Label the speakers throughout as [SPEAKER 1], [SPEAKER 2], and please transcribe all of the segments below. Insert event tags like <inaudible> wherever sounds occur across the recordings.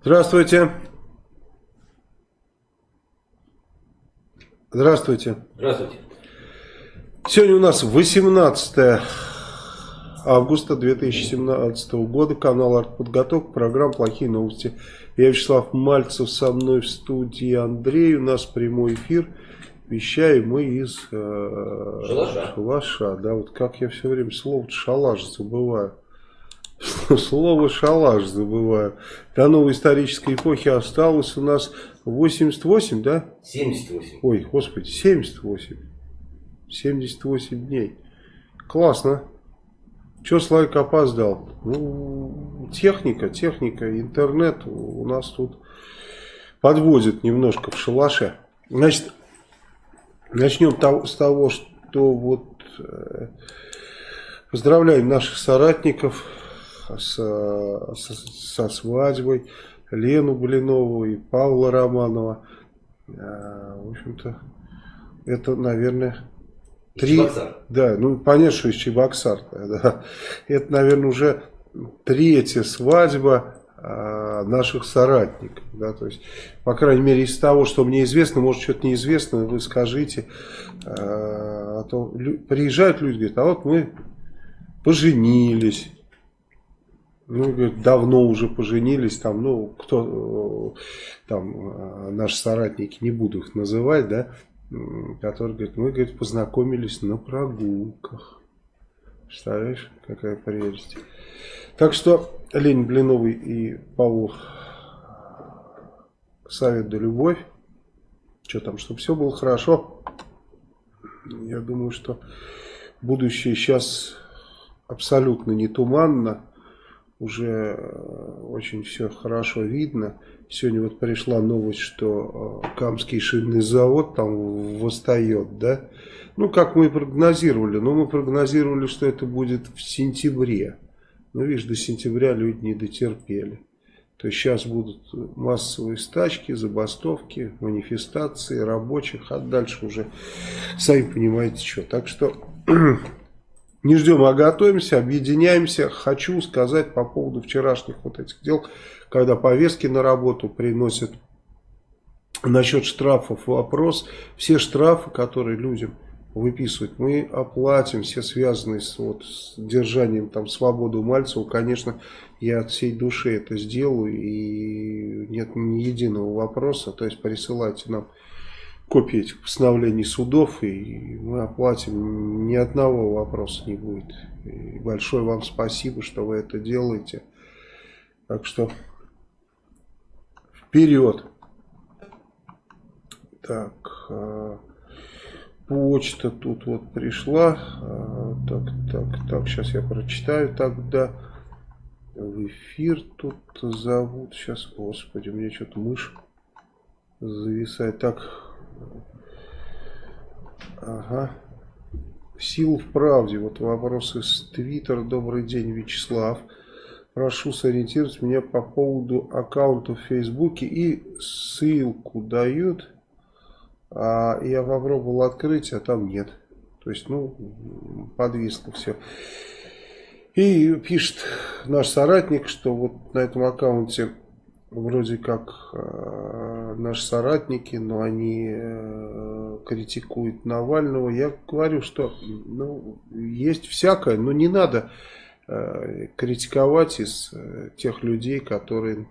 [SPEAKER 1] Здравствуйте. Здравствуйте.
[SPEAKER 2] Здравствуйте.
[SPEAKER 1] Сегодня у нас 18 августа 2017 года. Канал «Артподготовка». Программа «Плохие новости». Я Вячеслав Мальцев. Со мной в студии Андрей. У нас прямой эфир. Вещаем мы из
[SPEAKER 2] э, Шалаша.
[SPEAKER 1] Шалаша. Да, вот как я все время слово шалаш забываю. Слово шалаш забываю. До новой исторической эпохи осталось у нас 88, да?
[SPEAKER 2] 78.
[SPEAKER 1] Ой, господи, 78. 78 дней. Классно. Че Слайк опоздал? Ну, техника, техника, интернет у нас тут подводит немножко в шалаше. Значит, начнем с того, что вот э, поздравляем наших соратников со, со, со свадьбой, Лену Блинову и Павла Романова. А, в общем-то, это, наверное, три...
[SPEAKER 2] Чебоксар.
[SPEAKER 1] Да, ну, понятно, что из Чебоксар. Да. Это, наверное, уже третья свадьба а, наших соратников. Да, то есть, по крайней мере, из того, что мне известно, может, что-то неизвестно, вы скажите. А, а то приезжают люди, говорят, а вот мы поженились ну, говорит, давно уже поженились, там, ну, кто, там, наши соратники, не буду их называть, да, которые, говорит, мы, говорит, познакомились на прогулках. Представляешь, какая прелесть. Так что, Лень Блиновый и Павлов совет да любовь. Что там, чтобы все было хорошо. Я думаю, что будущее сейчас абсолютно не туманно уже э, очень все хорошо видно. Сегодня вот пришла новость, что э, Камский шинный завод там восстает, да? Ну, как мы и прогнозировали. Но мы прогнозировали, что это будет в сентябре. Но, видишь, до сентября люди не дотерпели. То есть сейчас будут массовые стачки, забастовки, манифестации рабочих, а дальше уже сами понимаете что. Так что <clears throat> Не ждем, а готовимся, объединяемся. Хочу сказать по поводу вчерашних вот этих дел, когда повестки на работу приносят насчет штрафов вопрос. Все штрафы, которые людям выписывают, мы оплатим, все связанные с, вот, с держанием там свободы Мальцева. Конечно, я от всей души это сделаю и нет ни единого вопроса. То есть присылайте нам копии этих постановлений судов, и мы оплатим, ни одного вопроса не будет. И большое вам спасибо, что вы это делаете. Так что вперед. Так, а, почта тут вот пришла. А, так, так, так, сейчас я прочитаю тогда. В эфир тут зовут. Сейчас, господи, у меня что-то мышь зависает. Так, Ага. Сил в правде. Вот вопрос из Твиттера. Добрый день, Вячеслав. Прошу сориентировать меня по поводу аккаунта в Фейсбуке. И ссылку дают. А я попробовал открыть, а там нет. То есть, ну, подвисло все. И пишет наш соратник, что вот на этом аккаунте вроде как э, наши соратники, но они э, критикуют Навального. Я говорю, что ну, есть всякое, но не надо э, критиковать из э, тех людей, которые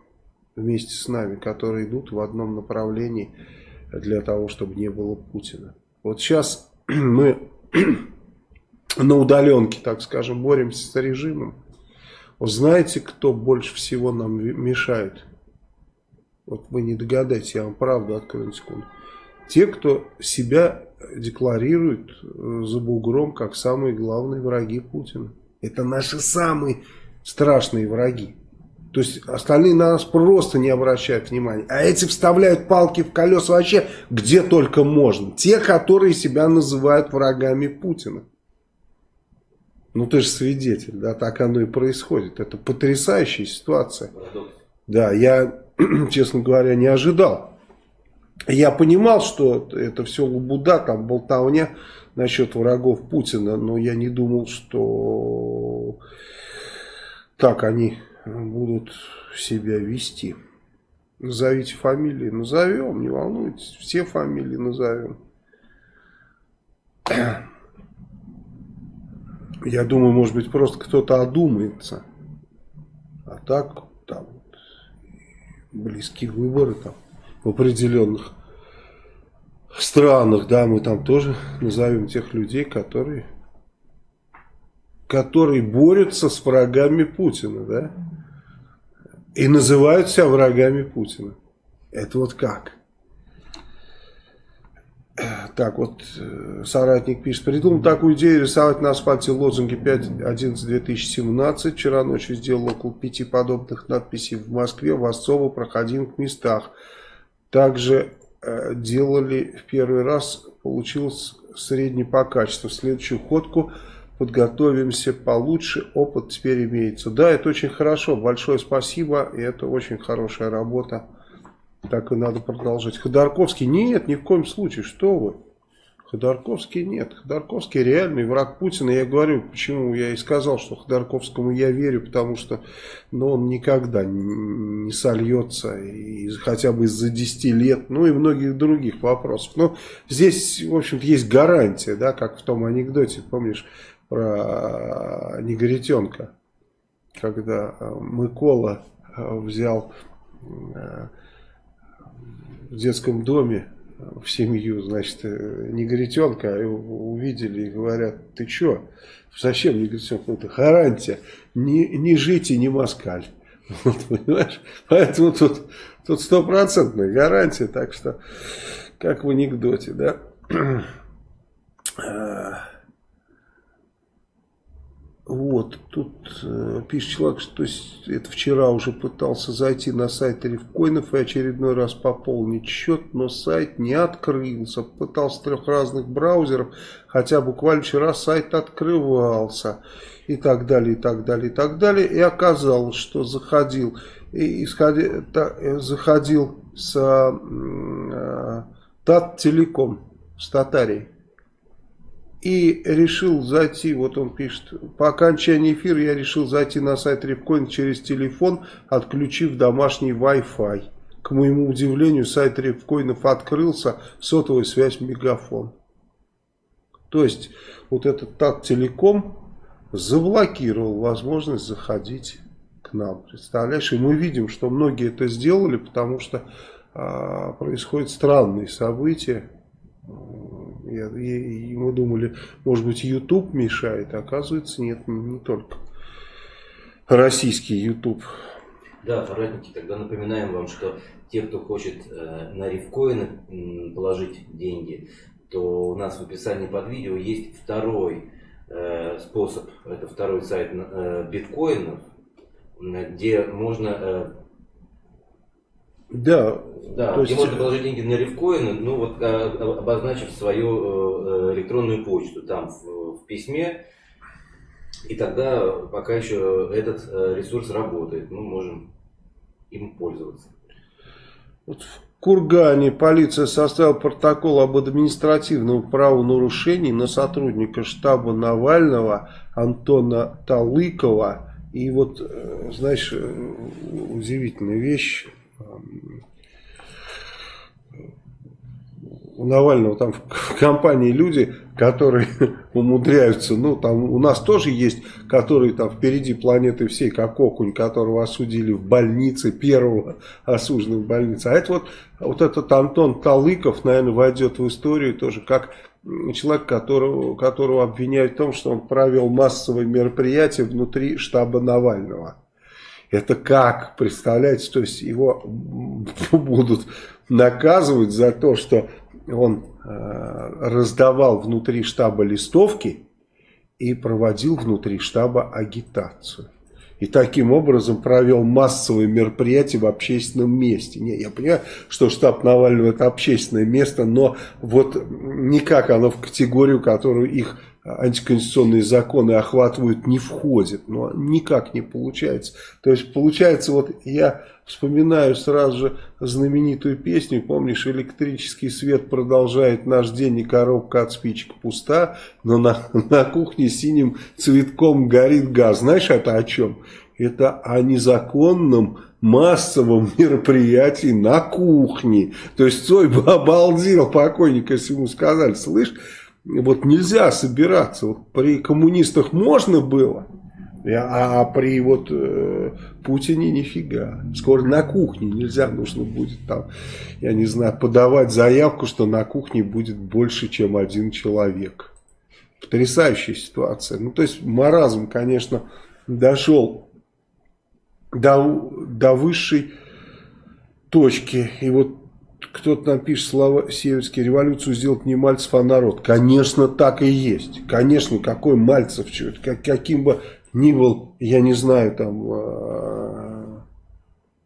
[SPEAKER 1] вместе с нами, которые идут в одном направлении для того, чтобы не было Путина. Вот сейчас <clears throat> мы <clears throat> на удаленке, так скажем, боремся с режимом. Знаете, кто больше всего нам мешает? Вот вы не догадаетесь, я вам правду открою секунду. Те, кто себя декларирует э, за бугром как самые главные враги Путина. Это наши самые страшные враги. То есть остальные на нас просто не обращают внимания. А эти вставляют палки в колеса вообще где только можно. Те, которые себя называют врагами Путина. Ну ты же свидетель, да, так оно и происходит. Это потрясающая ситуация. Да, я <clears throat> честно говоря, не ожидал. Я понимал, что это все лабуда, там болтовня насчет врагов Путина, но я не думал, что так они будут себя вести. Назовите фамилии. Назовем, не волнуйтесь. Все фамилии назовем. Я думаю, может быть, просто кто-то одумается. А так, там, близкие выборы там в определенных странах, да, мы там тоже назовем тех людей, которые, которые борются с врагами Путина, да, и называют себя врагами Путина. Это вот как? <clears throat> Так, вот э, соратник пишет, придумал такую идею рисовать на асфальте лозунги 5.11.2017. Вчера ночью сделал около пяти подобных надписей в Москве, в особо проходимых местах. Также э, делали в первый раз, получилось средний по качеству. Следующую ходку подготовимся получше, опыт теперь имеется. Да, это очень хорошо, большое спасибо, и это очень хорошая работа. Так и надо продолжать. Ходорковский нет, ни в коем случае, что вы. Ходорковский нет. Ходорковский реальный враг Путина. Я говорю, почему я и сказал, что Ходорковскому я верю, потому что ну, он никогда не сольется, и хотя бы из-за 10 лет, ну и многих других вопросов. Но здесь, в общем-то, есть гарантия, да, как в том анекдоте, помнишь, про негритенка, когда Микола взял э, в детском доме в семью, значит, э, негритенка, увидели и говорят, ты что, зачем негритенка? Ну, это гарантия, не, не жить и не москаль. <laughs> Вот, понимаешь? Поэтому тут тут стопроцентная гарантия, так что, как в анекдоте, да? <clears throat> Вот, тут э, пишет человек, что это вчера уже пытался зайти на сайт Рифкоинов и очередной раз пополнить счет, но сайт не открылся. Пытался трех разных браузеров, хотя буквально вчера сайт открывался. И так далее, и так далее, и так далее. И оказалось, что заходил, и исходи, та, э, заходил с э, Тат Телеком, с Татарией и решил зайти, вот он пишет, по окончании эфира я решил зайти на сайт Репкоин через телефон, отключив домашний Wi-Fi. К моему удивлению, сайт Репкоинов открылся, сотовая связь Мегафон. То есть, вот этот ТАТ Телеком заблокировал возможность заходить к нам. Представляешь? И мы видим, что многие это сделали, потому что а, происходят странные события. И, и мы думали, может быть, YouTube мешает, а оказывается, нет, не только российский YouTube.
[SPEAKER 2] Да, соратники, тогда напоминаем вам, что те, кто хочет э, на рифкоины положить деньги, то у нас в описании под видео есть второй э, способ, это второй сайт э, биткоинов, где можно э,
[SPEAKER 1] да.
[SPEAKER 2] Да, то есть... где можно положить деньги на рифкоины, ну вот а, обозначив свою э, электронную почту там в, в письме, и тогда пока еще этот э, ресурс работает, мы можем им пользоваться.
[SPEAKER 1] Вот в Кургане полиция составила протокол об административном правонарушении на сотрудника штаба Навального Антона Талыкова. И вот, э, знаешь, удивительная вещь у Навального там в компании люди, которые <laughs> умудряются, ну там у нас тоже есть, которые там впереди планеты всей, как окунь, которого осудили в больнице, первого <laughs> осужденного в больнице. А это вот, вот этот Антон Талыков, наверное, войдет в историю тоже как человек, которого, которого обвиняют в том, что он провел массовые мероприятия внутри штаба Навального. Это как? Представляете, то есть его <laughs> будут наказывать за то, что он э, раздавал внутри штаба листовки и проводил внутри штаба агитацию. И таким образом провел массовые мероприятия в общественном месте. Не, я понимаю, что штаб Навального это общественное место, но вот никак оно в категорию, которую их антиконституционные законы охватывают, не входит. Но никак не получается. То есть получается, вот я вспоминаю сразу же знаменитую песню, помнишь, электрический свет продолжает наш день и коробка от спичек пуста, но на, на кухне синим цветком горит газ. Знаешь, это о чем? это о незаконном массовом <laughs> мероприятии на кухне. То есть Цой бы обалдел покойник, если ему сказали, слышь, вот нельзя собираться. Вот при коммунистах можно было, а, а при вот э, Путине нифига. Скоро на кухне нельзя, нужно будет там, я не знаю, подавать заявку, что на кухне будет больше, чем один человек. Потрясающая ситуация. Ну, то есть маразм, конечно, дошел до, до высшей точки. И вот кто-то нам пишет слова Северские, революцию сделать не Мальцев, а народ. Конечно, так и есть. Конечно, какой Мальцев, как, каким бы ни был, я не знаю, там, э,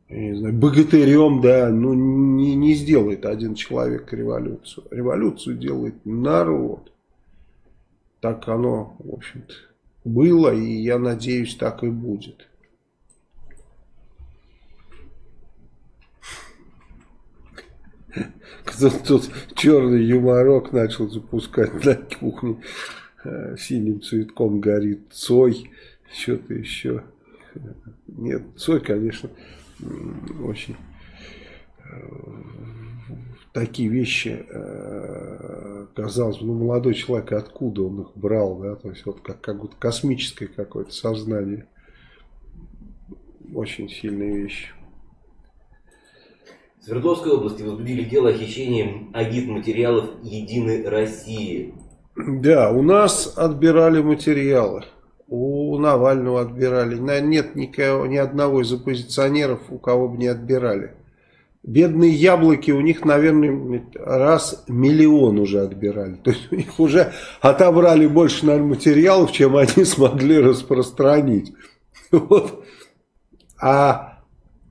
[SPEAKER 1] я не знаю, богатырем, да, ну не, не сделает один человек революцию. Революцию делает народ. Так оно, в общем-то, было, и я надеюсь, так и будет. Тут черный юморок начал запускать на кухне. Э, синим цветком горит Цой. Что-то еще. Нет, Цой, конечно, очень э, такие вещи, э, казалось бы, ну, молодой человек, откуда он их брал, да, то есть вот как, как будто космическое какое-то сознание. Очень сильные вещи.
[SPEAKER 2] Свердловской области возбудили дело о хищении агит-материалов Единой России.
[SPEAKER 1] Да, у нас отбирали материалы. У Навального отбирали. Нет никого, ни одного из оппозиционеров, у кого бы не отбирали. Бедные яблоки, у них, наверное, раз миллион уже отбирали. То есть у них уже отобрали больше, наверное, материалов, чем они <laughs> смогли распространить. Вот. А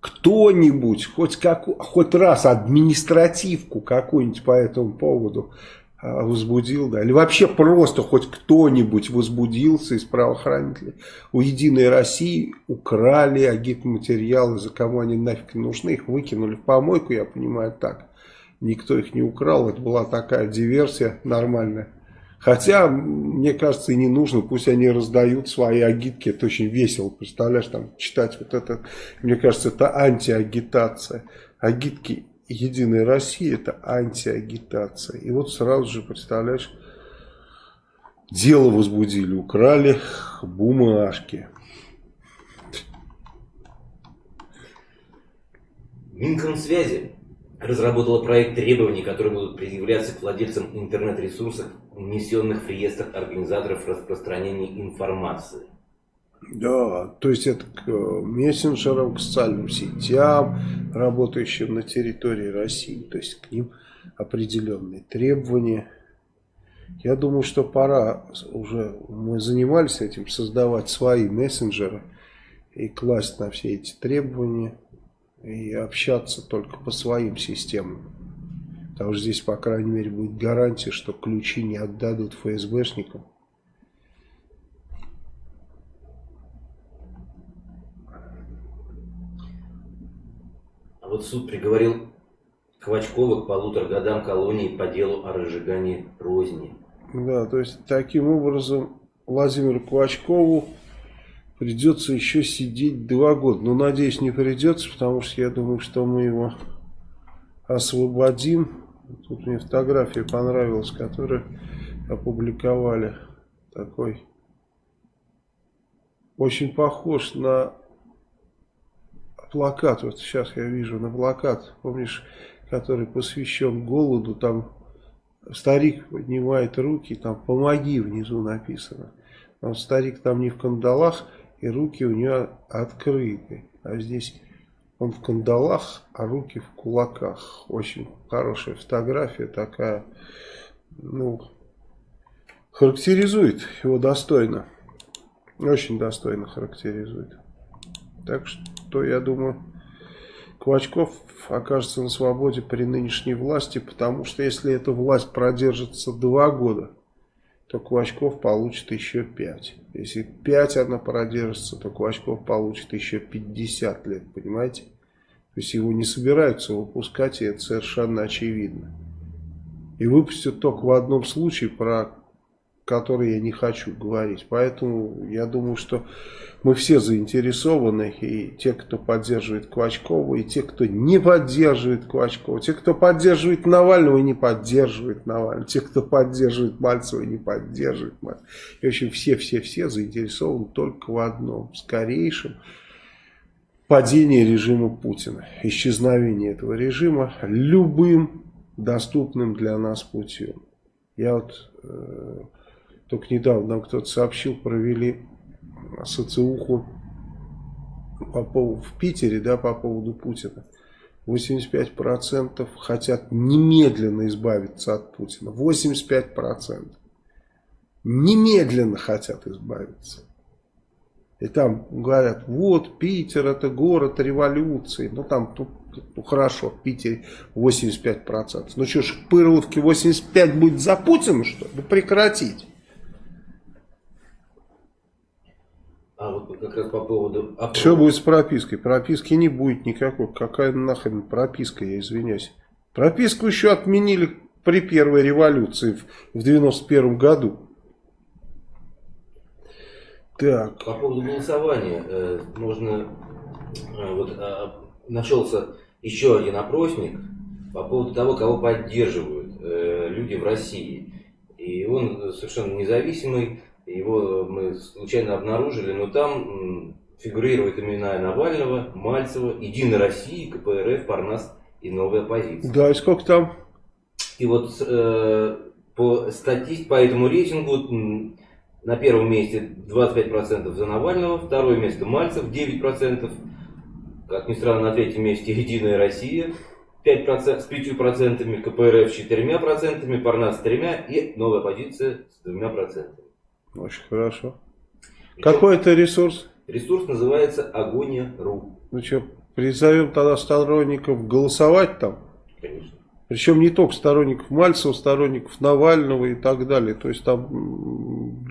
[SPEAKER 1] кто-нибудь, хоть, как, хоть раз административку какую-нибудь по этому поводу а, возбудил, да, или вообще просто хоть кто-нибудь возбудился из правоохранителей. У Единой России украли агитматериалы, за кому они нафиг нужны, их выкинули в помойку, я понимаю так. Никто их не украл, это была такая диверсия нормальная. Хотя, мне кажется, и не нужно, пусть они раздают свои агитки, это очень весело, представляешь, там читать вот это, мне кажется, это антиагитация. Агитки Единой России это антиагитация. И вот сразу же, представляешь, дело возбудили, украли бумажки.
[SPEAKER 2] Минкомсвязи разработала проект требований, которые будут предъявляться к владельцам интернет-ресурсов, внесенных в реестр организаторов распространения информации.
[SPEAKER 1] Да, то есть это к э, мессенджерам, к социальным сетям, работающим на территории России. То есть к ним определенные требования. Я думаю, что пора уже, мы занимались этим, создавать свои мессенджеры и класть на все эти требования и общаться только по своим системам. Потому что здесь, по крайней мере, будет гарантия, что ключи не отдадут ФСБшникам.
[SPEAKER 2] А вот суд приговорил Квачкова к полутора годам колонии по делу о разжигании розни.
[SPEAKER 1] Да, то есть таким образом Владимиру Квачкову придется еще сидеть два года. Но надеюсь не придется, потому что я думаю, что мы его освободим. Тут мне фотография понравилась, которую опубликовали. Такой очень похож на плакат. Вот сейчас я вижу на плакат, помнишь, который посвящен голоду. Там старик поднимает руки, там помоги внизу написано. Но старик там не в кандалах, и руки у него открыты. А здесь он в кандалах, а руки в кулаках. Очень хорошая фотография такая. Ну, характеризует его достойно. Очень достойно характеризует. Так что, я думаю, Квачков окажется на свободе при нынешней власти, потому что если эта власть продержится два года, то Квачков получит еще 5. Если 5 она продержится, то Квачков получит еще 50 лет, понимаете? То есть его не собираются выпускать, и это совершенно очевидно. И выпустят только в одном случае, про которые я не хочу говорить. Поэтому я думаю, что мы все заинтересованы, и те, кто поддерживает Квачкова, и те, кто не поддерживает Квачкова, те, кто поддерживает Навального и не поддерживает Навального, те, кто поддерживает Мальцева и не поддерживает Мальцева. И, в общем, все-все-все заинтересованы только в одном, в скорейшем падении режима Путина, исчезновение этого режима любым доступным для нас путем. Я вот э, только недавно нам кто-то сообщил, провели социуху по поводу, в Питере, да, по поводу Путина. 85% хотят немедленно избавиться от Путина. 85%. Немедленно хотят избавиться. И там говорят, вот Питер это город революции. Ну там тут ну хорошо, в Питере 85%. Ну что ж, в Пырловке 85 будет за Путина, что ли? Ну прекратить.
[SPEAKER 2] А вот как раз по поводу...
[SPEAKER 1] А что будет с пропиской? Прописки не будет никакой. Какая нахрен прописка, я извиняюсь. Прописку еще отменили при первой революции в 91 году.
[SPEAKER 2] Так. По поводу голосования. Э, можно... Э, вот а, нашелся еще один опросник по поводу того, кого поддерживают э, люди в России. И он совершенно независимый, его мы случайно обнаружили, но там фигурируют имена Навального, Мальцева, Единой России, КПРФ, Парнас и Новая позиция.
[SPEAKER 1] Да, и сколько там?
[SPEAKER 2] И вот э, по статистике, по этому рейтингу на первом месте 25% за Навального, второе место Мальцев 9%, как ни странно, на третьем месте Единая Россия 5%, с 5%, КПРФ с 4%, Парнас с 3% и новая позиция с 2%.
[SPEAKER 1] Очень хорошо. И Какой это ресурс?
[SPEAKER 2] Ресурс называется Агония.ру.
[SPEAKER 1] Ну что, призовем тогда сторонников голосовать там?
[SPEAKER 2] Конечно.
[SPEAKER 1] Причем не только сторонников Мальцева, сторонников Навального и так далее. То есть там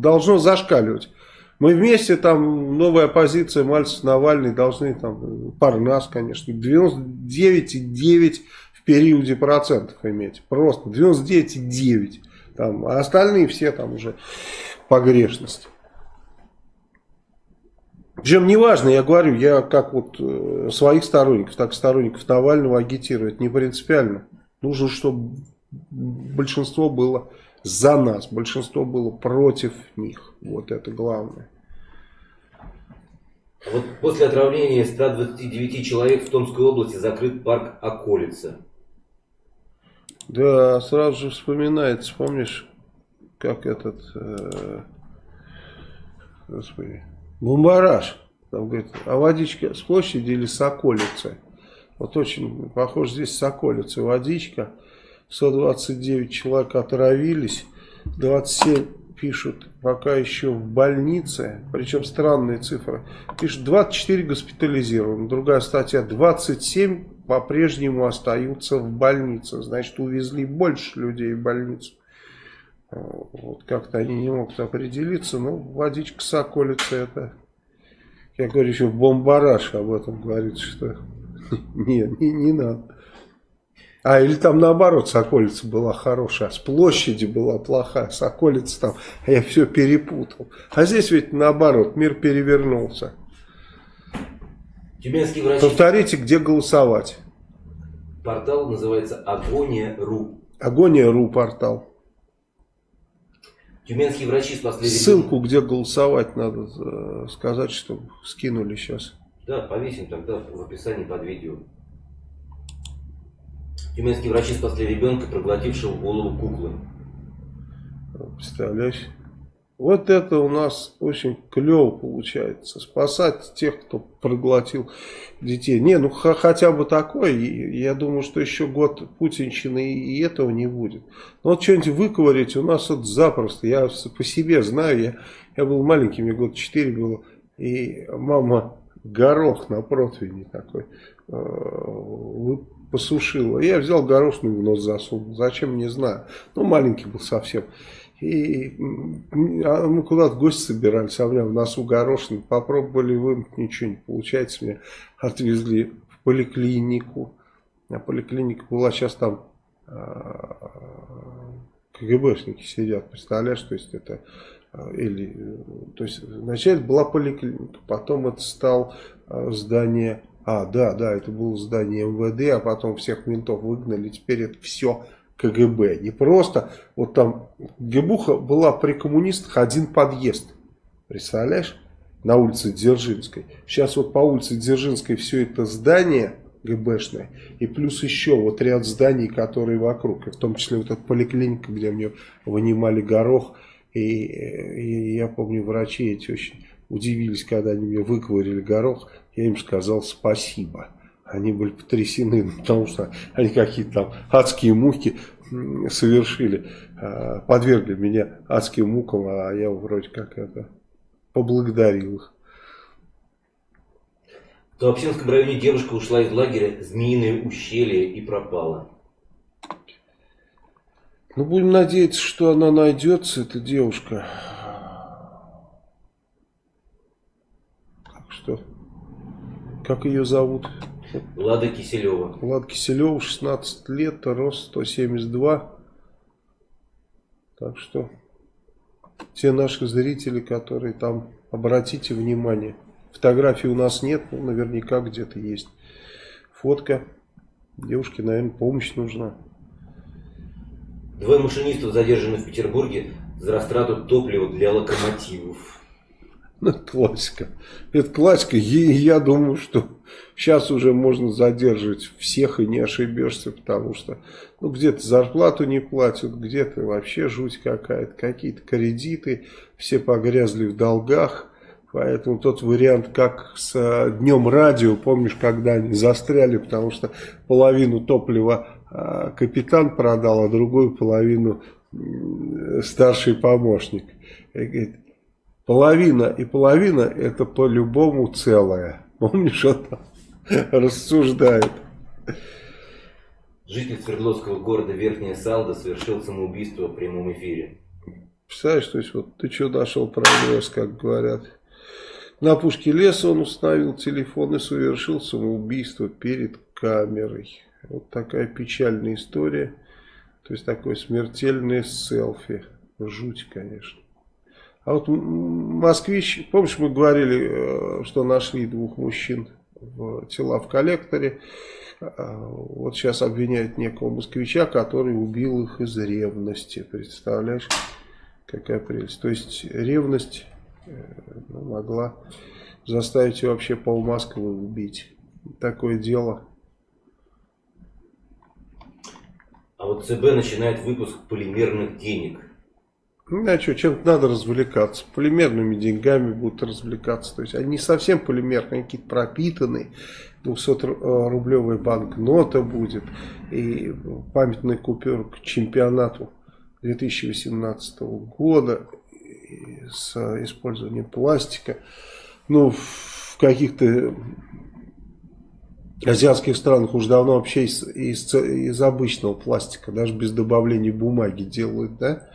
[SPEAKER 1] должно зашкаливать. Мы вместе там, новая оппозиция, Мальцев, Навальный, должны там, Парнас, конечно, 99,9 в периоде процентов иметь. Просто 99,9. Там, а остальные все там уже погрешности. Причем неважно, я говорю, я как вот э, своих сторонников, так и сторонников Навального агитирую, это не принципиально. Нужно, чтобы большинство было за нас, большинство было против них. Вот это главное.
[SPEAKER 2] Вот после отравления 129 человек в Томской области закрыт парк Околица.
[SPEAKER 1] Да, сразу же вспоминается, помнишь, как этот, э, господи, бомбараж. Там говорит, а водичка с площади или с околицы? Вот очень похоже здесь с околицы водичка. 129 человек отравились, 27 пишут пока еще в больнице, причем странные цифры. Пишут 24 госпитализированы, другая статья 27 по-прежнему остаются в больнице. Значит увезли больше людей в больницу. Вот как-то они не могут определиться, но водичка соколица это, я говорю еще бомбараж об этом говорит, что <laughs> не, не, не надо. А или там наоборот Соколица была хорошая, а с площади была плохая, Соколица там, я все перепутал. А здесь ведь наоборот, мир перевернулся.
[SPEAKER 2] Тюменский врач...
[SPEAKER 1] Повторите, где голосовать.
[SPEAKER 2] Портал называется Агония.ру.
[SPEAKER 1] Агония.ру портал.
[SPEAKER 2] Тюменские врачи спасли
[SPEAKER 1] Ссылку, где голосовать, надо э, сказать, что скинули сейчас.
[SPEAKER 2] Да, повесим тогда в описании под видео. Тюменские врачи спасли ребенка, проглотившего голову куклы.
[SPEAKER 1] Представляешь? Вот это у нас очень клево получается. Спасать тех, кто проглотил детей. Не, ну хотя бы такое. Я думаю, что еще год путинщины и этого не будет. Но вот что-нибудь выковырять у нас вот запросто. Я по себе знаю. Я, я был маленьким, мне год 4 было. И мама горох на противне такой э, посушила. Я взял горошину в нос засунул. Зачем, не знаю. Ну, маленький был совсем. И а мы куда-то гости собирались, а у меня в носу горошин. Попробовали вымыть, ничего не получается. Меня отвезли в поликлинику. А поликлиника была сейчас там, а, КГБшники сидят, представляешь, то есть это а, или, то есть вначале была поликлиника, потом это стал а, здание, а, да, да, это было здание МВД, а потом всех ментов выгнали, теперь это все КГБ. Не просто, вот там ГБуха была при коммунистах один подъезд, представляешь, на улице Дзержинской. Сейчас вот по улице Дзержинской все это здание ГБшное, и плюс еще вот ряд зданий, которые вокруг, в том числе вот эта поликлиника, где мне вынимали горох, и, и я помню, врачи эти очень удивились, когда они мне выковырили горох, я им сказал спасибо. Они были потрясены, <laughs> потому что они какие-то там адские муки совершили, а, подвергли меня адским мукам, а я вроде как это поблагодарил их.
[SPEAKER 2] В Туапсинском районе девушка ушла из лагеря Змеиное ущелье и пропала.
[SPEAKER 1] Ну, будем надеяться, что она найдется, эта девушка. Так что, как ее зовут?
[SPEAKER 2] Лада Киселева.
[SPEAKER 1] Лада Киселева, 16 лет, рост 172. Так что, те наши зрители, которые там, обратите внимание. Фотографий у нас нет, но наверняка где-то есть. Фотка. Девушке, наверное, помощь нужна.
[SPEAKER 2] Двое машинистов задержаны в Петербурге за растрату топлива для локомотивов.
[SPEAKER 1] Ну, <laughs> классика. Это классика. И я думаю, что сейчас уже можно задерживать всех и не ошибешься, потому что ну, где-то зарплату не платят, где-то вообще жуть какая-то, какие-то кредиты, все погрязли в долгах. Поэтому тот вариант, как с э, днем радио, помнишь, когда они застряли, потому что половину топлива а, капитан продал, а другую половину старший помощник. И говорит, половина и половина это по-любому целое. Помнишь, он там рассуждает.
[SPEAKER 2] Житель Свердловского города Верхняя Салда совершил самоубийство в прямом эфире.
[SPEAKER 1] Представляешь, то есть вот ты что нашел прогресс, как говорят. На пушке леса он установил телефон и совершил самоубийство перед камерой. Вот такая печальная история. То есть такое смертельное селфи. Жуть, конечно. А вот москвич, помнишь, мы говорили, э, что нашли двух мужчин в тела в коллекторе. А, вот сейчас обвиняют некого москвича, который убил их из ревности. Представляешь, какая прелесть. То есть ревность э, ну, могла заставить вообще пол Москвы убить. Такое дело.
[SPEAKER 2] А вот ЦБ начинает выпуск полимерных денег.
[SPEAKER 1] Ну, а что, чем-то надо развлекаться. Полимерными деньгами будут развлекаться. То есть они не совсем полимерные, какие-то пропитанные. 200-рублевая банкнота будет. И памятный купюр к чемпионату 2018 года с использованием пластика. Ну, в каких-то азиатских странах уже давно вообще из, из, из обычного пластика, даже без добавления бумаги делают, да?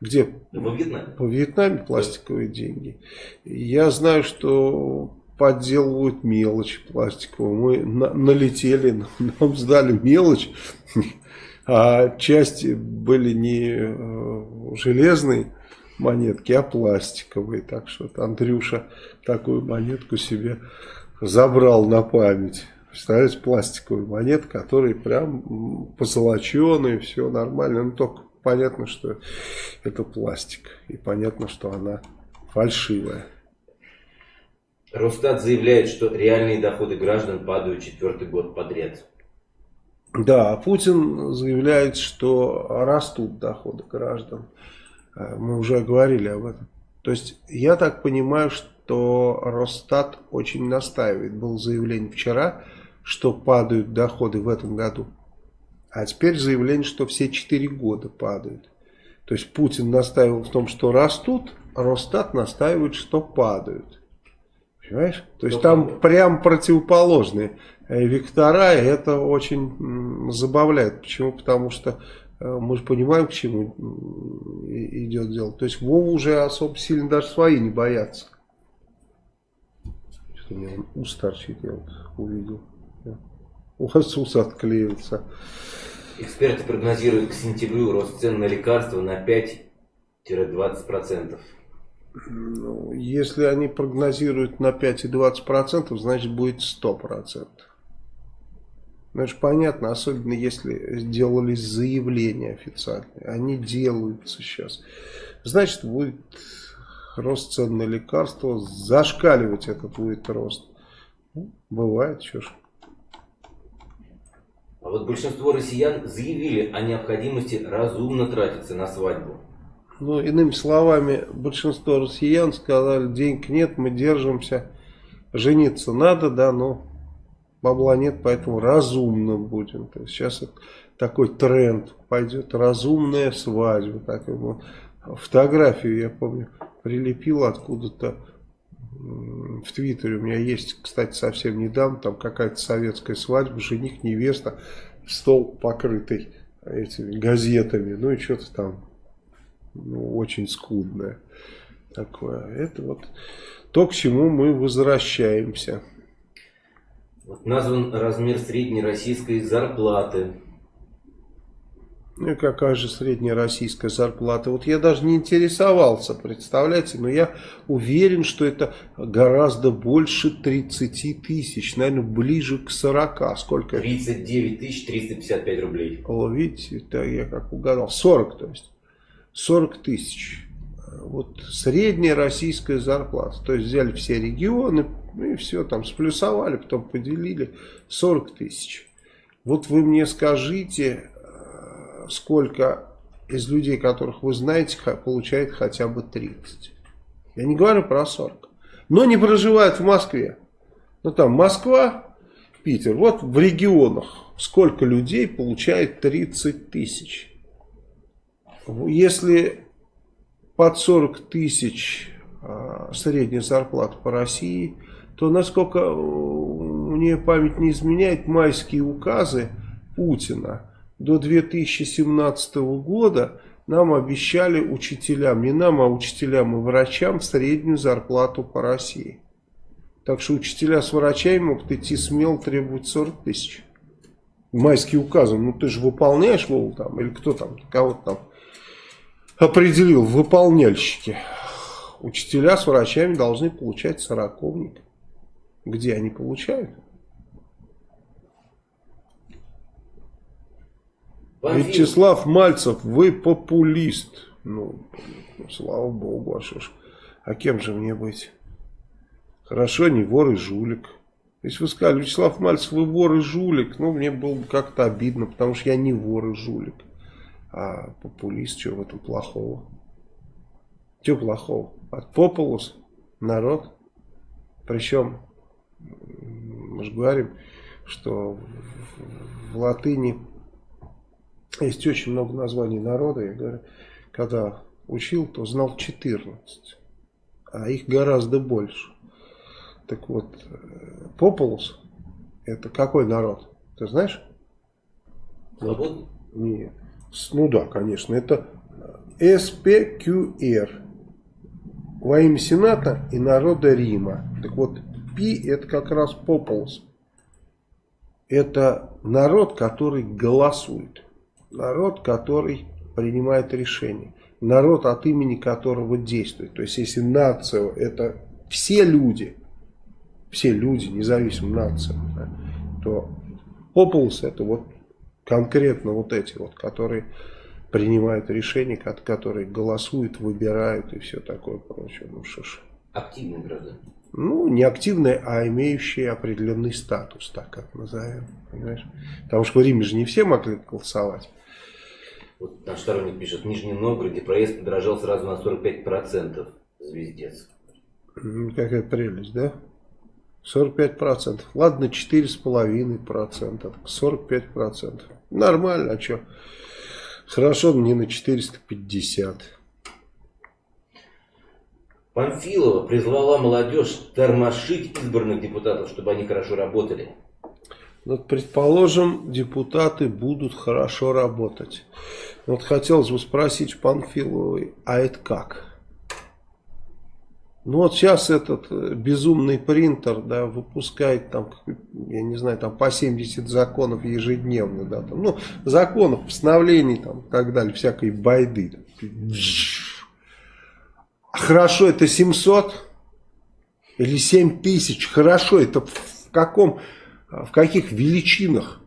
[SPEAKER 1] Где?
[SPEAKER 2] Во Вьетнаме.
[SPEAKER 1] Во Вьетнаме пластиковые деньги. Я знаю, что подделывают мелочь пластиковую. Мы на, налетели, <laughs> нам сдали мелочь, <laughs> а части были не э, железные монетки, а пластиковые. Так что Андрюша такую монетку себе забрал на память. Представляете, пластиковые монеты, которые прям позолоченные, все нормально. Но только понятно, что это пластик. И понятно, что она фальшивая.
[SPEAKER 2] Росстат заявляет, что реальные доходы граждан падают четвертый год подряд.
[SPEAKER 1] Да, а Путин заявляет, что растут доходы граждан. Э, мы уже говорили об этом. То есть, я так понимаю, что Росстат очень настаивает. Было заявление вчера, что падают доходы в этом году. А теперь заявление, что все 4 года падают. То есть Путин настаивал в том, что растут, а Росстат настаивает, что падают. Понимаешь? То есть там прям противоположные э, вектора, и это очень забавляет. Почему? Потому что э, мы же понимаем, к чему идет дело. То есть Вова уже особо сильно даже свои не боятся. Что у меня он ус торчит, я вот увидел. У вас ус отклеился.
[SPEAKER 2] Эксперты прогнозируют к сентябрю рост цен на лекарства на 5-20%.
[SPEAKER 1] Ну, если они прогнозируют на 5,20%, значит будет 100%. Ну, это же понятно, особенно если сделались заявления официальные. Они делаются сейчас. Значит, будет рост цен на лекарства. Зашкаливать это будет рост. Ну, бывает, что ж.
[SPEAKER 2] А вот большинство россиян заявили о необходимости разумно тратиться на свадьбу.
[SPEAKER 1] Ну, иными словами, большинство россиян сказали, денег нет, мы держимся, жениться надо, да, но бабла нет, поэтому разумно будем. То есть сейчас такой тренд пойдет, разумная свадьба. Вот. Фотографию, я помню, прилепил откуда-то в Твиттере. У меня есть, кстати, совсем недавно, там какая-то советская свадьба, жених, невеста, стол покрытый этими газетами, ну и что-то там ну, очень скудное такое. Это вот то, к чему мы возвращаемся.
[SPEAKER 2] Вот назван размер средней российской зарплаты.
[SPEAKER 1] Ну и какая же средняя российская зарплата? Вот я даже не интересовался, представляете, но я уверен, что это гораздо больше 30 тысяч, наверное, ближе к 40. Сколько?
[SPEAKER 2] 39 тысяч 355 рублей.
[SPEAKER 1] О, видите, это я как угадал. 40, то есть. 40 тысяч. Вот средняя российская зарплата. То есть взяли все регионы и все там сплюсовали, потом поделили 40 тысяч. Вот вы мне скажите, сколько из людей, которых вы знаете, получает хотя бы 30. Я не говорю про 40. Но не проживают в Москве. Ну там Москва, Питер. Вот в регионах сколько людей получает 30 тысяч. Если под 40 тысяч а, средняя зарплата по России, то, насколько э, мне память не изменяет, майские указы Путина до 2017 года нам обещали учителям, не нам, а учителям и врачам среднюю зарплату по России. Так что учителя с врачами могут идти смело требовать 40 тысяч. Майские указы, ну ты же выполняешь, Вова, там, или кто там, кого-то там определил выполняльщики. Учителя с врачами должны получать сороковник. Где они получают? Вячеслав Мальцев, вы популист. Ну, слава богу, а что ж. А кем же мне быть? Хорошо, не вор и жулик. Если вы сказали, Вячеслав Мальцев, вы вор и жулик, ну, мне было бы как-то обидно, потому что я не вор и жулик. А популист, что в этом плохого? Что плохого? От популус народ. Причем, мы же говорим, что в латыни есть очень много названий народа. Я говорю, когда учил, то знал 14, а их гораздо больше. Так вот, популус это какой народ? Ты знаешь? Вот, нет. Ну да, конечно, это СПQР во имя Сената и народа Рима. Так вот, Пи это как раз Пополос. Это народ, который голосует. Народ, который принимает решения. Народ, от имени которого действует. То есть, если нация это все люди, все люди, независимо нация, да, то Пополос это вот конкретно вот эти вот, которые принимают решения, которые голосуют, выбирают и все такое прочее. Ну что ж.
[SPEAKER 2] Активные граждане.
[SPEAKER 1] Ну, не активные, а имеющие определенный статус, так как назовем. Понимаешь? Потому что в Риме же не все могли голосовать.
[SPEAKER 2] Вот наш сторонник пишет, в Нижнем Новгороде проезд подорожал сразу на 45%. Звездец.
[SPEAKER 1] Какая прелесть, да? 45%. Ладно, 4,5%. 45%. Нормально, а что? Хорошо, не на 450.
[SPEAKER 2] Панфилова призвала молодежь тормошить избранных депутатов, чтобы они хорошо работали.
[SPEAKER 1] Вот, предположим, депутаты будут хорошо работать. Вот хотелось бы спросить Панфиловой, а это как? Ну вот сейчас этот э, безумный принтер, да, выпускает там, я не знаю, там по 70 законов ежедневно, да, там, ну, законов, постановлений там и так далее, всякой байды. Хорошо, это 700 или 7 тысяч, хорошо, это в каком, в каких величинах?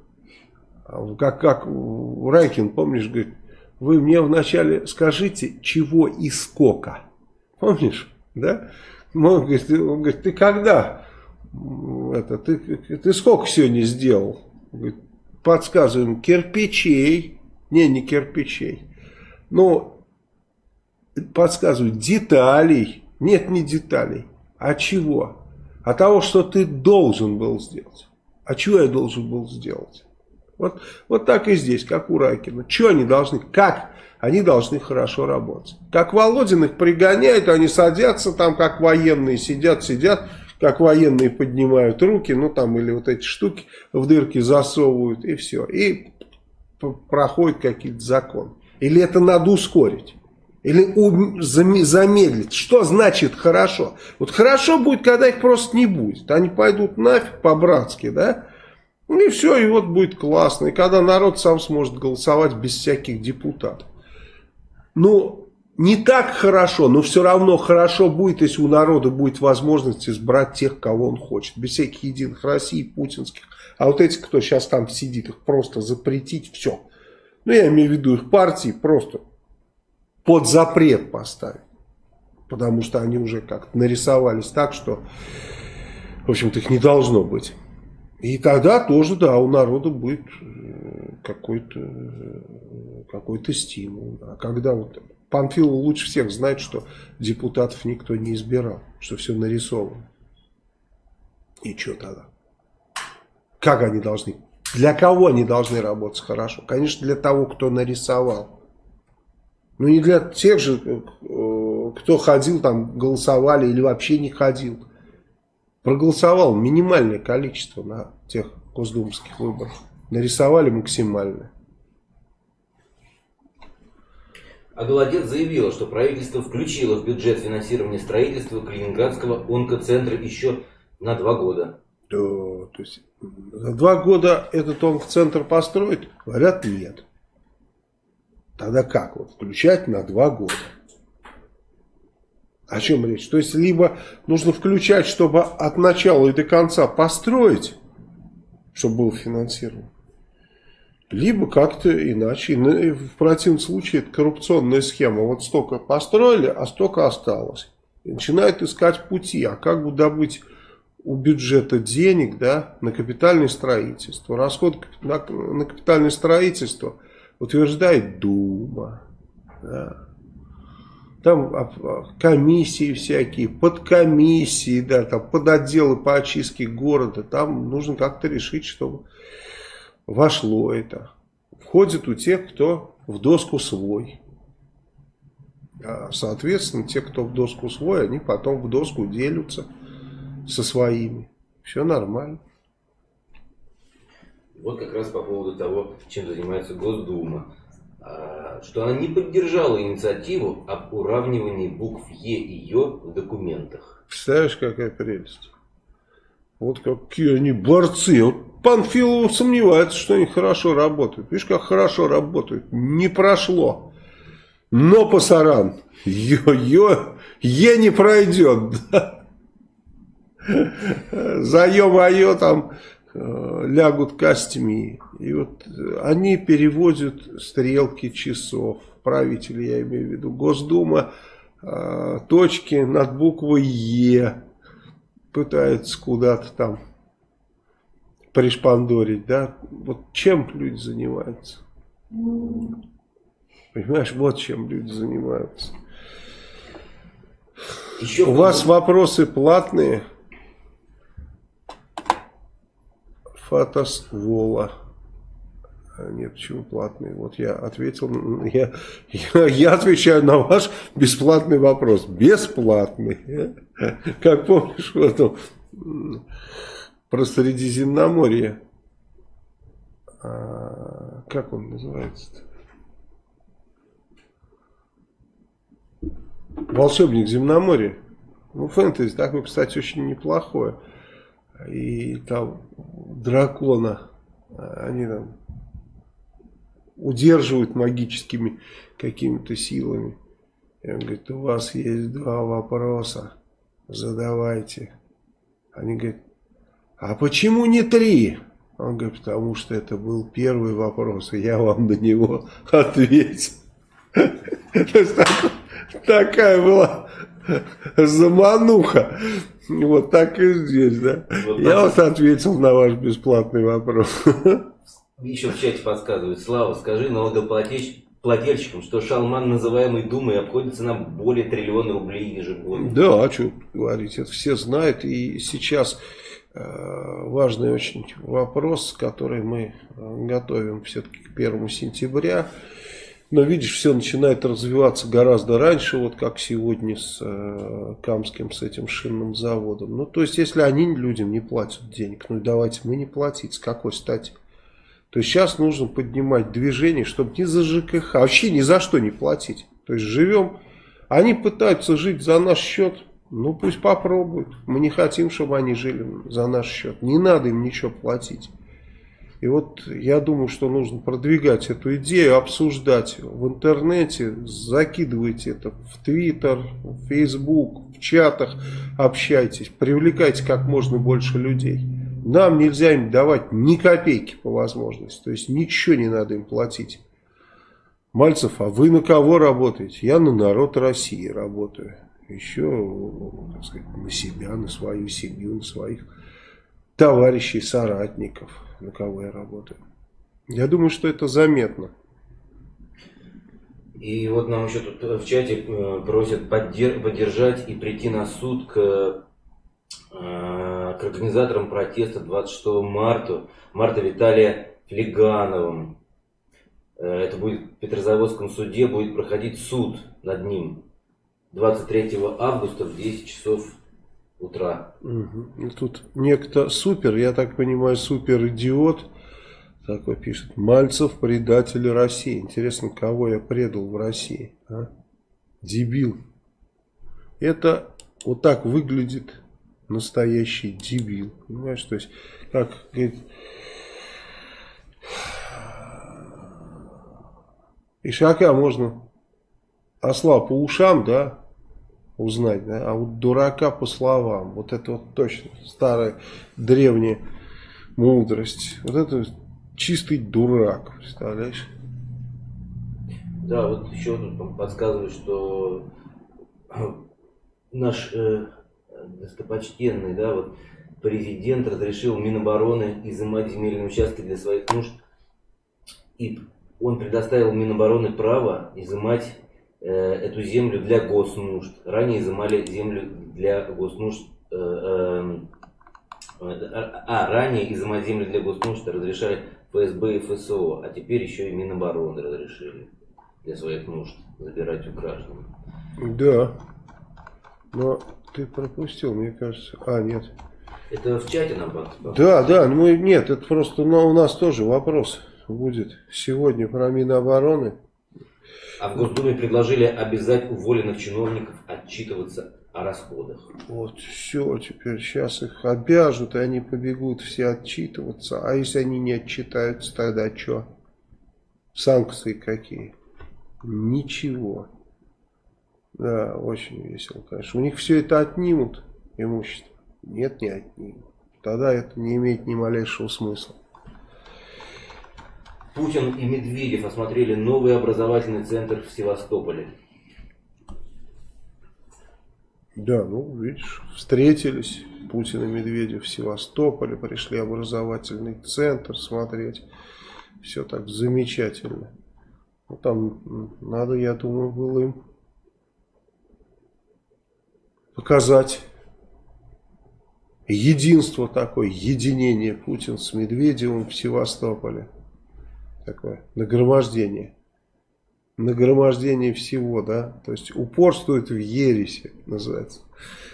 [SPEAKER 1] Как, как Райкин, помнишь, говорит, вы мне вначале скажите, чего и сколько. Помнишь? Да? Он говорит, он говорит ты когда? Это, ты, ты сколько сегодня сделал? Говорит, подсказываем, кирпичей. Не, не кирпичей. Но подсказывают, деталей. Нет, не деталей. А чего? А того, что ты должен был сделать. А чего я должен был сделать? Вот, вот так и здесь, как у Ракина. Что они должны, как они должны хорошо работать. Как Володин их пригоняет, они садятся там, как военные, сидят, сидят, как военные поднимают руки, ну там или вот эти штуки в дырки засовывают и все. И проходит какие-то законы. Или это надо ускорить. Или замедлить. Что значит хорошо? Вот хорошо будет, когда их просто не будет. Они пойдут нафиг по-братски, да? Ну и все, и вот будет классно. И когда народ сам сможет голосовать без всяких депутатов. Ну, не так хорошо, но все равно хорошо будет, если у народа будет возможность избрать тех, кого он хочет. Без всяких единых России, путинских. А вот эти, кто сейчас там сидит, их просто запретить, все. Ну, я имею в виду их партии, просто под запрет поставить. Потому что они уже как-то нарисовались так, что, в общем-то, их не должно быть. И тогда тоже, да, у народа будет э, какой-то э, какой, -то, стимул. А когда вот Панфилов лучше всех знает, что депутатов никто не избирал, что все нарисовано. И что тогда? Как они должны? Для кого они должны работать хорошо? Конечно, для того, кто нарисовал. Но не для тех же, э, кто ходил там, голосовали или вообще не ходил проголосовало минимальное количество на тех госдумских выборах. Нарисовали максимальное.
[SPEAKER 2] А Голодец заявила, что правительство включило в бюджет финансирование строительства Калининградского онкоцентра еще на два года.
[SPEAKER 1] Да, то есть за два года этот онкоцентр построить? Говорят, нет. Тогда как? Вот включать на два года. О чем речь? То есть, либо нужно включать, чтобы от начала и до конца построить, чтобы был финансирован, либо как-то иначе. В противном случае это коррупционная схема. Вот столько построили, а столько осталось. И начинают искать пути. А как бы добыть у бюджета денег да, на капитальное строительство? Расход на капитальное строительство утверждает Дума. Да там а, а, комиссии всякие, подкомиссии, да, там подотделы по очистке города, там нужно как-то решить, чтобы вошло это. Входит у тех, кто в доску свой. А, соответственно, те, кто в доску свой, они потом в доску делятся со своими. Все нормально.
[SPEAKER 2] Вот как раз по поводу того, чем занимается Госдума. А, что она не поддержала инициативу об уравнивании букв Е и Ё в документах.
[SPEAKER 1] Представляешь, какая прелесть? Вот какие они борцы. Вот Панфилов сомневается, что они хорошо работают. Видишь, как хорошо работают. Не прошло. Но пасаран. Ё-ё. Е не пройдет. <laughs> За ё-моё там Э, лягут костями. И вот они переводят стрелки часов. Правители, я имею в виду. Госдума э, точки над буквой Е пытаются куда-то там пришпандорить, да. Вот чем люди занимаются? Понимаешь, вот чем люди занимаются. Еще У вас вопросы платные? Фатас Вола. А, нет, почему платный? Вот я ответил, я, я, я отвечаю на ваш бесплатный вопрос. Бесплатный. <laughs> Как помнишь, в этом, про Средиземноморье. А, как он называется-то? Волшебник Земноморья. Ну, фэнтези такое, кстати, очень неплохое. И там дракона, они там удерживают магическими какими-то силами. И он говорит, у вас есть два вопроса, задавайте. Они говорят, а почему не три? Он говорит, потому что это был первый вопрос, и я вам на него <laughs> ответил. <laughs> Такая была замануха. Вот так и здесь, да. Я вот ответил на ваш бесплатный вопрос.
[SPEAKER 2] Еще в чате подсказывают. Слава, скажи налогоплательщикам, что шалман, называемый Думой, обходится нам более триллиона рублей ежегодно.
[SPEAKER 1] Да, а что говорить, это все знают. И сейчас э, важный очень вопрос, который мы э, готовим все-таки к первому сентября. Но видишь, все начинает развиваться гораздо раньше, вот как сегодня с э, Камским, с этим шинным заводом. Ну, то есть, если они людям не платят денег, ну давайте мы не платить, с какой стати? То есть, сейчас нужно поднимать движение, чтобы ни за ЖКХ, вообще ни за что не платить. То есть, живем, они пытаются жить за наш счет, ну пусть попробуют. Мы не хотим, чтобы они жили за наш счет. Не надо им ничего платить. И вот я думаю, что нужно продвигать эту идею, обсуждать в интернете, закидывайте это в Твиттер, в Фейсбук, в чатах, общайтесь, привлекайте как можно больше людей. Нам нельзя им давать ни копейки по возможности, то есть ничего не надо им платить. Мальцев, а вы на кого работаете? Я на народ России работаю. Еще, так сказать, на себя, на свою семью, на своих товарищей, соратников на кого я работаю. Я думаю, что это заметно.
[SPEAKER 2] И вот нам еще тут в чате э, просят поддержать и прийти на суд к, э, к организаторам протеста 26 марта, марта Виталия Флегановым. Э, это будет в Петрозаводском суде, будет проходить суд над ним 23 августа в 10 часов утра.
[SPEAKER 1] Угу. Тут некто супер, я так понимаю, супер идиот, такой пишет, Мальцев предатель России. Интересно, кого я предал в России? А? Дебил. Это вот так выглядит настоящий дебил. Понимаешь, то есть, как говорит, Ишака можно осла по ушам, да, узнать, да? а вот дурака по словам, вот это вот точно старая древняя мудрость, вот это чистый дурак, представляешь?
[SPEAKER 2] Да, вот еще тут подсказывают, что <clears throat> наш э, достопочтенный, да, вот президент разрешил Минобороны изымать земельные участки для своих нужд, и он предоставил Минобороны право изымать эту землю для госнужд. Ранее изымали землю для госнужд. Э, э, а, ранее изымать землю для госнужд разрешали ФСБ и ФСО, а теперь еще и Минобороны разрешили для своих нужд забирать у граждан.
[SPEAKER 1] Да. Но ты пропустил, мне кажется. А, нет.
[SPEAKER 2] Это в чате нам
[SPEAKER 1] Да, да, ну нет, это просто но у нас тоже вопрос будет сегодня про Минобороны.
[SPEAKER 2] А в Госдуме предложили обязать уволенных чиновников отчитываться о расходах.
[SPEAKER 1] Вот все, теперь сейчас их обяжут, и они побегут все отчитываться. А если они не отчитаются, тогда что? Санкции какие? Ничего. Да, очень весело, конечно. У них все это отнимут, имущество. Нет, не отнимут. Тогда это не имеет ни малейшего смысла.
[SPEAKER 2] Путин и Медведев осмотрели новый образовательный центр в Севастополе.
[SPEAKER 1] Да, ну, видишь, встретились Путин и Медведев в Севастополе, пришли образовательный центр смотреть. Все так замечательно. Ну, там надо, я думаю, было им показать единство такое, единение Путин с Медведевым в Севастополе такое нагромождение. Нагромождение всего, да. То есть упорствует в ересе, называется.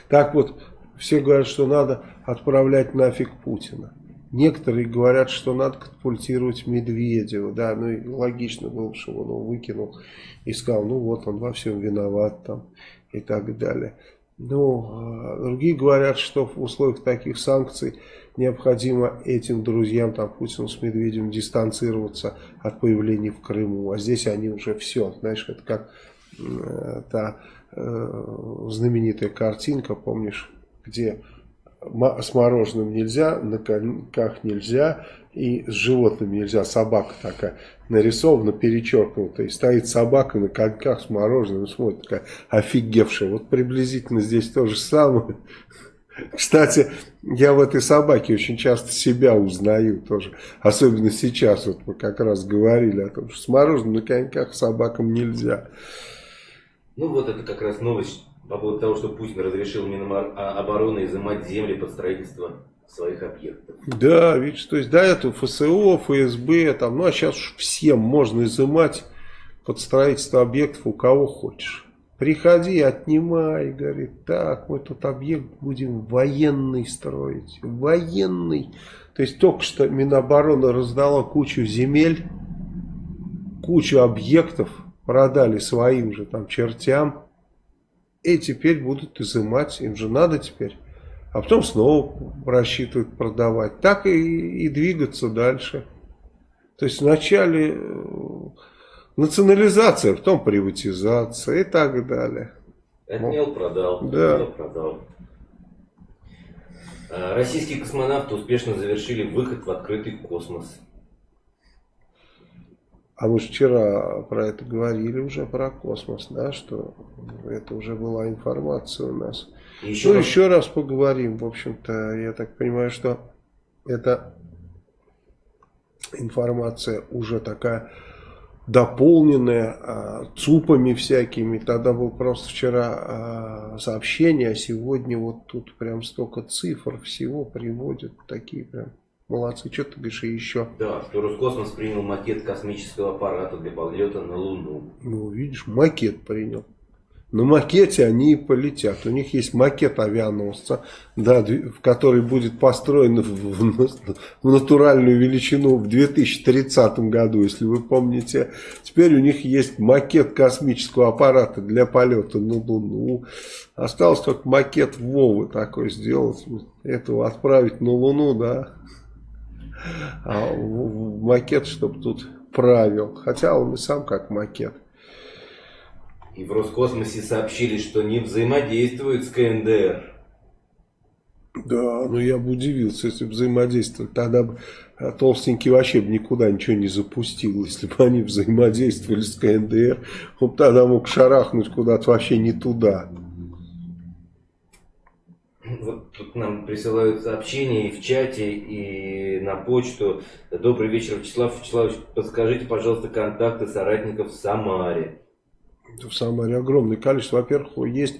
[SPEAKER 1] Так вот, все говорят, что надо отправлять нафиг Путина. Некоторые говорят, что надо катапультировать Медведева. Да, ну и логично было, что он его выкинул и сказал, ну вот он во всем виноват там и так далее. Ну, а другие говорят, что в условиях таких санкций необходимо этим друзьям, там, Путину с Медведевым, дистанцироваться от появления в Крыму. А здесь они уже все, знаешь, это как э, та э, знаменитая картинка, помнишь, где с мороженым нельзя, на коньках нельзя, и с животными нельзя. Собака такая нарисована, перечеркнутая. И стоит собака на коньках с мороженым, смотрит такая офигевшая. Вот приблизительно здесь то же самое. Кстати, я в этой собаке очень часто себя узнаю тоже. Особенно сейчас, вот мы как раз говорили о том, что с мороженым на коньках собакам нельзя.
[SPEAKER 2] Ну вот это как раз новость по поводу того, что Путин разрешил Минобороны а, изымать земли под строительство своих объектов.
[SPEAKER 1] Да, видишь, то есть до этого ФСО, ФСБ, там, ну а сейчас всем можно изымать под строительство объектов у кого хочешь. Приходи, отнимай, говорит, так, мы тут объект будем военный строить, военный. То есть только что Минобороны раздала кучу земель, кучу объектов, продали своим же там чертям, и теперь будут изымать, им же надо теперь. А потом снова рассчитывают продавать. Так и, и двигаться дальше. То есть вначале э, национализация, потом приватизация и так далее.
[SPEAKER 2] Отнял, продал. Да. Отнял, продал. А, российские космонавты успешно завершили выход в открытый космос.
[SPEAKER 1] А мы же вчера про это говорили уже, про космос, да, что это уже была информация у нас. еще ну, раз... еще раз поговорим, в общем-то, я так понимаю, что эта информация уже такая дополненная а, ЦУПами всякими. Тогда был просто вчера а, сообщение, а сегодня вот тут прям столько цифр всего приводят, такие прям Молодцы, что ты говоришь еще?
[SPEAKER 2] Да, что Роскосмос принял макет космического аппарата для полета на Луну.
[SPEAKER 1] Ну, видишь, макет принял. На макете они и полетят. У них есть макет авианосца, да, в который будет построен в, в, натуральную величину в 2030 году, если вы помните. Теперь у них есть макет космического аппарата для полета на Луну. Осталось только макет Вовы такой сделать, этого отправить на Луну, да а макет, чтобы тут правил. Хотя он и сам как макет.
[SPEAKER 2] И в Роскосмосе сообщили, что не взаимодействуют с КНДР.
[SPEAKER 1] Да, ну я бы удивился, если бы взаимодействовали. Тогда бы а, толстенький вообще бы никуда ничего не запустил. Если бы они взаимодействовали с КНДР, он тогда мог шарахнуть куда-то вообще не туда.
[SPEAKER 2] Вот тут нам присылают сообщения и в чате, и на почту. Добрый вечер, Вячеслав Вячеславович. Подскажите, пожалуйста, контакты соратников в Самаре.
[SPEAKER 1] В Самаре огромное количество. Во-первых, есть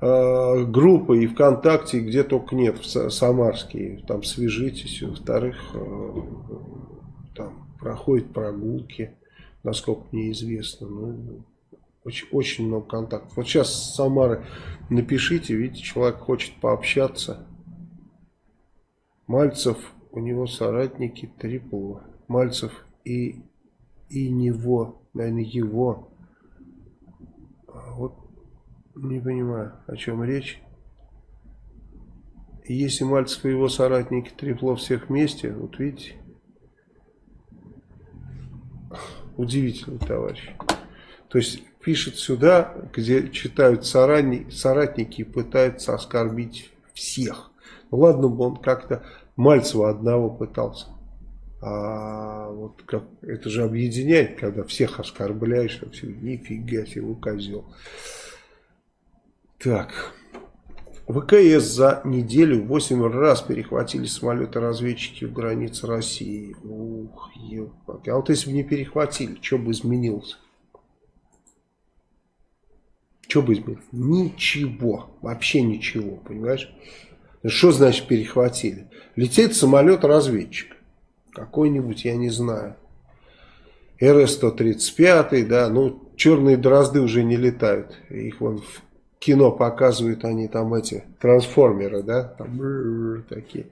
[SPEAKER 1] э, группы и ВКонтакте, где только нет, в Самарские. Там свяжитесь. Во-вторых, э, там проходят прогулки, насколько мне известно. Ну, очень, очень много контактов. Вот сейчас с Самары напишите, видите, человек хочет пообщаться. Мальцев, у него соратники Трипова. Мальцев и, и него, наверное, его. Не понимаю, о чем речь. Если Мальцев и его соратники Трепло всех вместе, вот видите, удивительный товарищ. То есть пишет сюда, где читают соратники, и пытаются оскорбить всех. Ну ладно бы он как-то Мальцева одного пытался. А вот как, это же объединяет, когда всех оскорбляешь, а все, нифига себе, козел. Так. ВКС за неделю 8 раз перехватили самолеты-разведчики в границе России. Ух, ебать. А вот если бы не перехватили, что бы изменилось? Что бы изменилось? Ничего. Вообще ничего, понимаешь? Что значит перехватили? Летит самолет-разведчик. Какой-нибудь, я не знаю. РС-135, да, ну, черные дрозды уже не летают. Их вон в кино показывают, они там эти, трансформеры, да, там такие.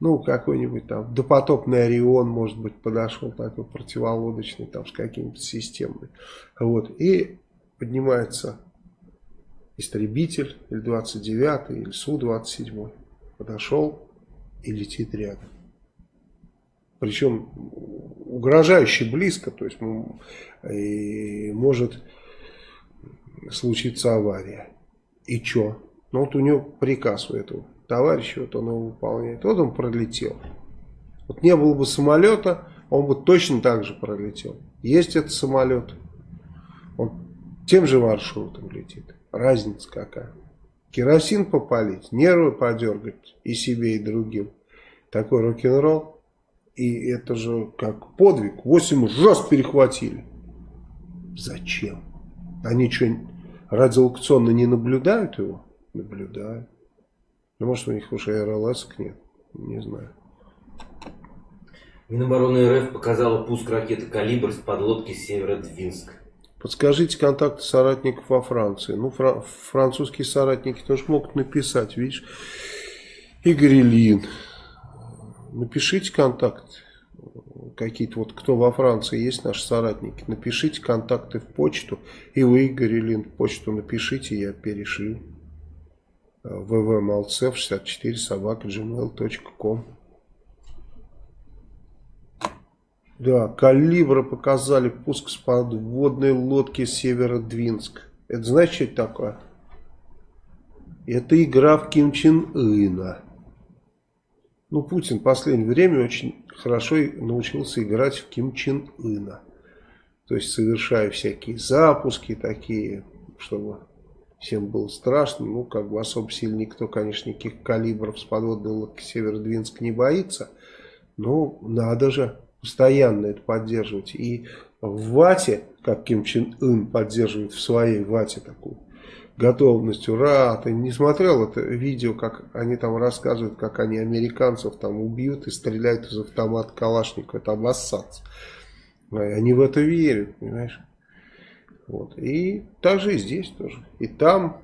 [SPEAKER 1] Ну, какой-нибудь там допотопный Орион, может быть, подошел такой противолодочный, там, с какими-то системами. Вот, и поднимается истребитель, или 29-й, или Су-27. Подошел и летит рядом. Причем угрожающе близко, то есть может случиться авария. И что? Ну вот у него приказ у этого товарища, вот он его выполняет. Вот он пролетел. Вот не было бы самолета, он бы точно так же пролетел. Есть этот самолет, он тем же маршрутом летит. Разница какая. Керосин попалить, нервы подергать и себе, и другим. Такой рок-н-ролл. И это же как подвиг. Восемь раз перехватили. Зачем? Они что, радиолокационно не наблюдают его? Наблюдают. Ну, может, у них уже РЛС нет. Не знаю.
[SPEAKER 2] Минобороны РФ показала пуск ракеты «Калибр» с подлодки Северодвинск.
[SPEAKER 1] Подскажите контакты соратников во Франции. Ну, фра французские соратники тоже могут написать, видишь. Игорь Ильин. Напишите контакт. Какие-то вот, кто во Франции есть наши соратники. Напишите контакты в почту. И вы, Игорь Ильин, в почту напишите, я перешлю. ввmalцев64 собака gmail.com Да, калибра показали пуск с подводной лодки Северодвинск. Это это такое? Это игра в Ким Чен Ына. Ну, Путин в последнее время очень хорошо научился играть в Ким Чен Ына. То есть, совершая всякие запуски такие, чтобы всем было страшно. Ну, как бы особо сильно никто, конечно, никаких калибров с подводной лодки Северодвинск не боится. Но надо же постоянно это поддерживать. И в ВАТе, как Ким Чен Ын поддерживает в своей ВАТе такую готовность, ура, ты не смотрел это видео, как они там рассказывают, как они американцев там убьют и стреляют из автомата Калашникова, это обоссаться. Они в это верят, понимаешь? Вот. И также и здесь тоже. И там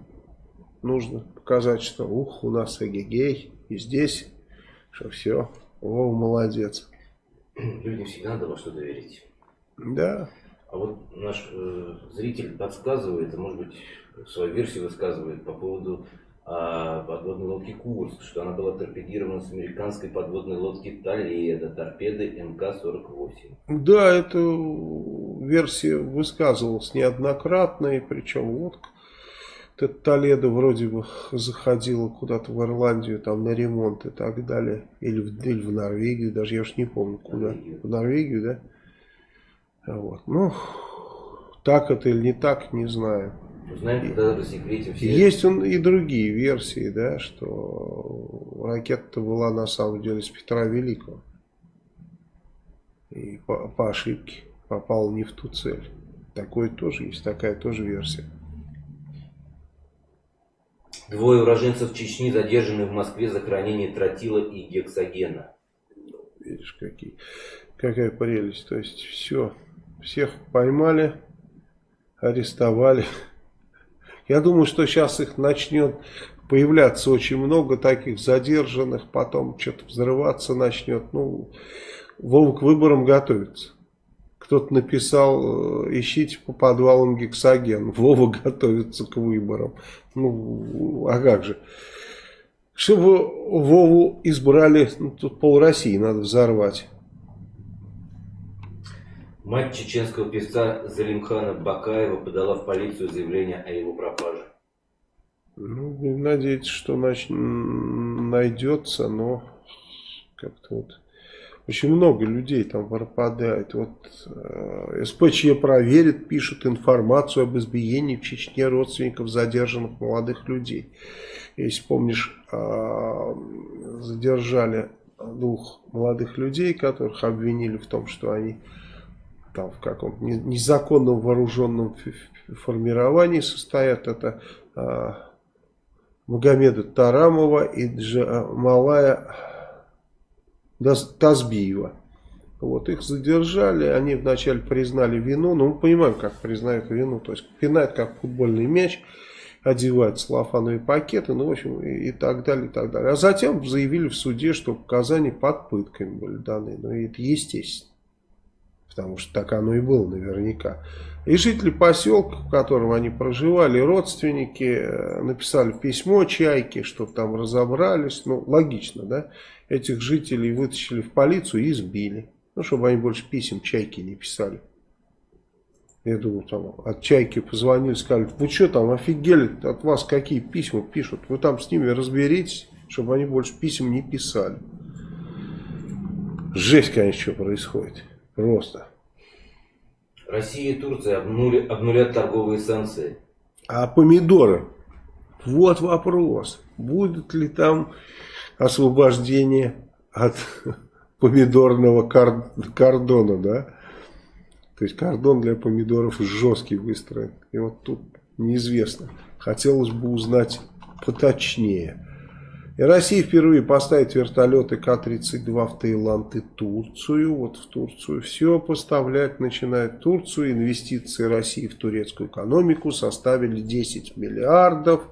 [SPEAKER 1] нужно показать, что ух, у нас эгегей, и здесь, что все, о, молодец.
[SPEAKER 2] людям всегда надо во что-то верить.
[SPEAKER 1] Да.
[SPEAKER 2] А вот наш э, зритель подсказывает, а может быть свою версию высказывает по поводу а, подводной лодки Курск, что она была торпедирована с американской подводной лодки Толедо, торпеды МК-48.
[SPEAKER 1] Да, эта версия высказывалась неоднократно, и причем лодка Толедо вроде бы заходила куда-то в Ирландию там на ремонт и так далее. Или в, или в Норвегию, даже я уж не помню куда. В Норвегию, да? Вот. Ну, так это или не так, не знаю.
[SPEAKER 2] Знаете, тогда рассекретим все.
[SPEAKER 1] Есть он и другие версии, да, что ракета была на самом деле с Петра Великого. И по, по ошибке попал не в ту цель. Такое тоже есть, такая тоже версия.
[SPEAKER 2] Двое уроженцев Чечни задержаны в Москве за хранение тротила и гексогена.
[SPEAKER 1] Видишь, какие, какая прелесть. То есть все, всех поймали, арестовали. Я думаю, что сейчас их начнет появляться очень много таких задержанных, потом что-то взрываться начнет. Ну, Вова к выборам готовится. Кто-то написал, э, ищите по подвалам гексоген. Вова готовится к выборам. Ну, а как же? Чтобы Вову избрали, ну, тут пол России надо взорвать.
[SPEAKER 2] Мать чеченского певца Залимхана Бакаева подала в полицию заявление о его пропаже.
[SPEAKER 1] Ну, надеюсь, что найдется, но как-то вот очень много людей там пропадает. Вот э, СПЧ проверит, пишет информацию об избиении в Чечне родственников задержанных молодых людей. Если помнишь, э, задержали двух молодых людей, которых обвинили в том, что они там в каком-то незаконном вооруженном формировании состоят. Это э, Магомеда Тарамова и Джамалая Тазбиева. Вот, их задержали, они вначале признали вину, ну мы понимаем, как признают вину, то есть пинают как футбольный мяч, одевают целлофановые пакеты, ну в общем и, и так далее, и так далее. А затем заявили в суде, что показания под пытками были даны, ну это естественно. Потому что так оно и было наверняка. И жители поселка, в котором они проживали, родственники, э, написали письмо Чайке, чтобы там разобрались. Ну, логично, да? Этих жителей вытащили в полицию и избили. Ну, чтобы они больше писем Чайке не писали. Я думаю, там от Чайки позвонили, сказали, вы что там офигели, от вас какие письма пишут, вы там с ними разберитесь, чтобы они больше писем не писали. Жесть, конечно, что происходит. Просто.
[SPEAKER 2] Россия и Турция обнули, обнулят торговые санкции.
[SPEAKER 1] А помидоры? Вот вопрос. Будет ли там освобождение от <laughs> помидорного кордона, да? То есть кордон для помидоров жесткий выстроен. И вот тут неизвестно. Хотелось бы узнать поточнее. И Россия впервые поставит вертолеты К-32 в Таиланд и Турцию. Вот в Турцию все поставлять начинает Турцию. Инвестиции России в турецкую экономику составили 10 миллиардов.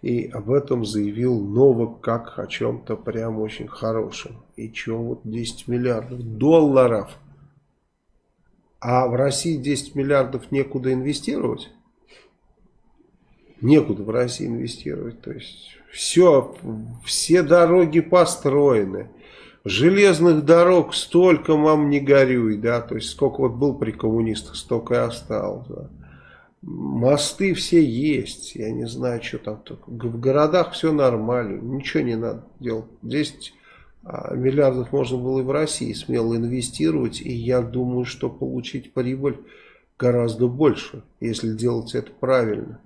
[SPEAKER 1] И об этом заявил Новак как о чем-то прям очень хорошем. И что вот 10 миллиардов долларов – а в России 10 миллиардов некуда инвестировать. Некуда в России инвестировать. То есть все, все дороги построены. Железных дорог столько, мам, не горюй, да, то есть сколько вот был при коммунистах, столько и осталось, да. Мосты все есть, я не знаю, что там. В городах все нормально, ничего не надо делать. 10 а, миллиардов можно было и в России смело инвестировать, и я думаю, что получить прибыль гораздо больше, если делать это правильно.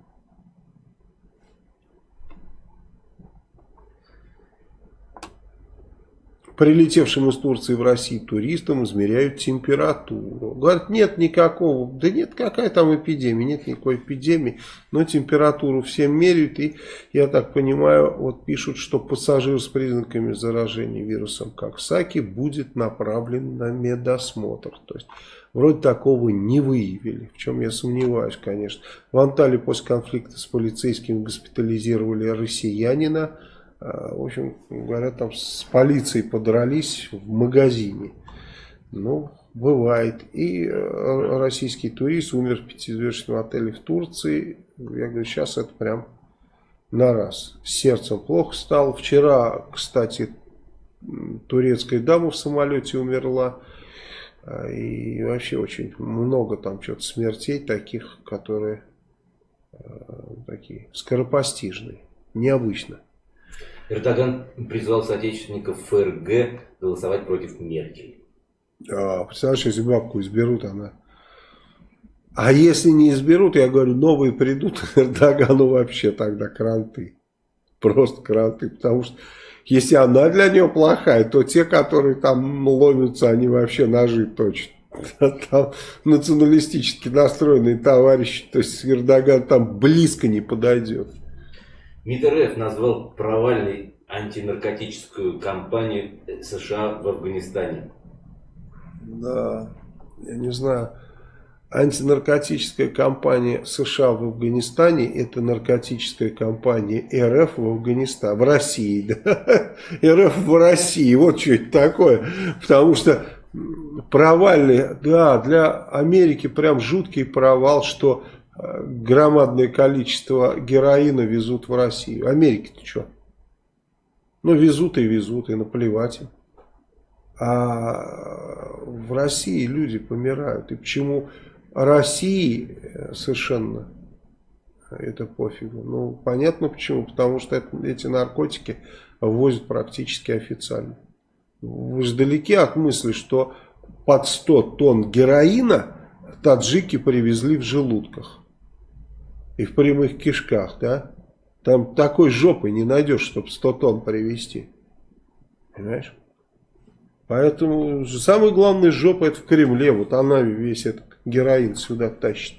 [SPEAKER 1] Прилетевшим из Турции в Россию туристам измеряют температуру. Говорят, нет никакого, да нет, какая там эпидемия, нет никакой эпидемии, но температуру всем меряют. И, я так понимаю, вот пишут, что пассажир с признаками заражения вирусом Коксаки будет направлен на медосмотр. То есть, вроде такого не выявили, в чем я сомневаюсь, конечно. В Анталии после конфликта с полицейскими госпитализировали россиянина, в общем, говорят, там с полицией подрались в магазине. Ну, бывает. И э, российский турист умер в пятизвездочном отеле в Турции. Я говорю, сейчас это прям на раз. С сердцем плохо стало. Вчера, кстати, турецкая дама в самолете умерла. А, и вообще очень много там что-то смертей таких, которые э, такие скоропостижные. Необычно.
[SPEAKER 2] Эрдоган призвал соотечественников ФРГ голосовать против Меркель.
[SPEAKER 1] А, представляешь, если бабку изберут, она... А если не изберут, я говорю, новые придут, <laughs> Эрдогану вообще тогда кранты. Просто кранты, потому что если она для нее плохая, то те, которые там ломятся, они вообще ножи точат. <laughs> Там националистически настроенные товарищи, то есть Эрдоган там близко не подойдет.
[SPEAKER 2] МИД РФ назвал провальной антинаркотическую кампанию США в Афганистане.
[SPEAKER 1] Да, я не знаю. Антинаркотическая кампания США в Афганистане это наркотическая кампания РФ в Афганистане, в России. <laughs> Да? РФ в России, вот что это такое. Потому что провальный, да, для Америки прям жуткий провал, что громадное количество героина везут в Россию. Америки-то что? Ну, везут и везут, и наплевать им. А в России люди помирают. И почему России э, совершенно это пофигу? Ну, понятно почему. Потому что это, эти наркотики ввозят практически официально. Вы же далеки от мысли, что под 100 тонн героина таджики привезли в желудках и в прямых кишках, да? Там такой жопы не найдешь, чтобы 100 тонн привезти. Понимаешь? Поэтому самая главная жопа это в Кремле. Вот она весь этот героин сюда тащит.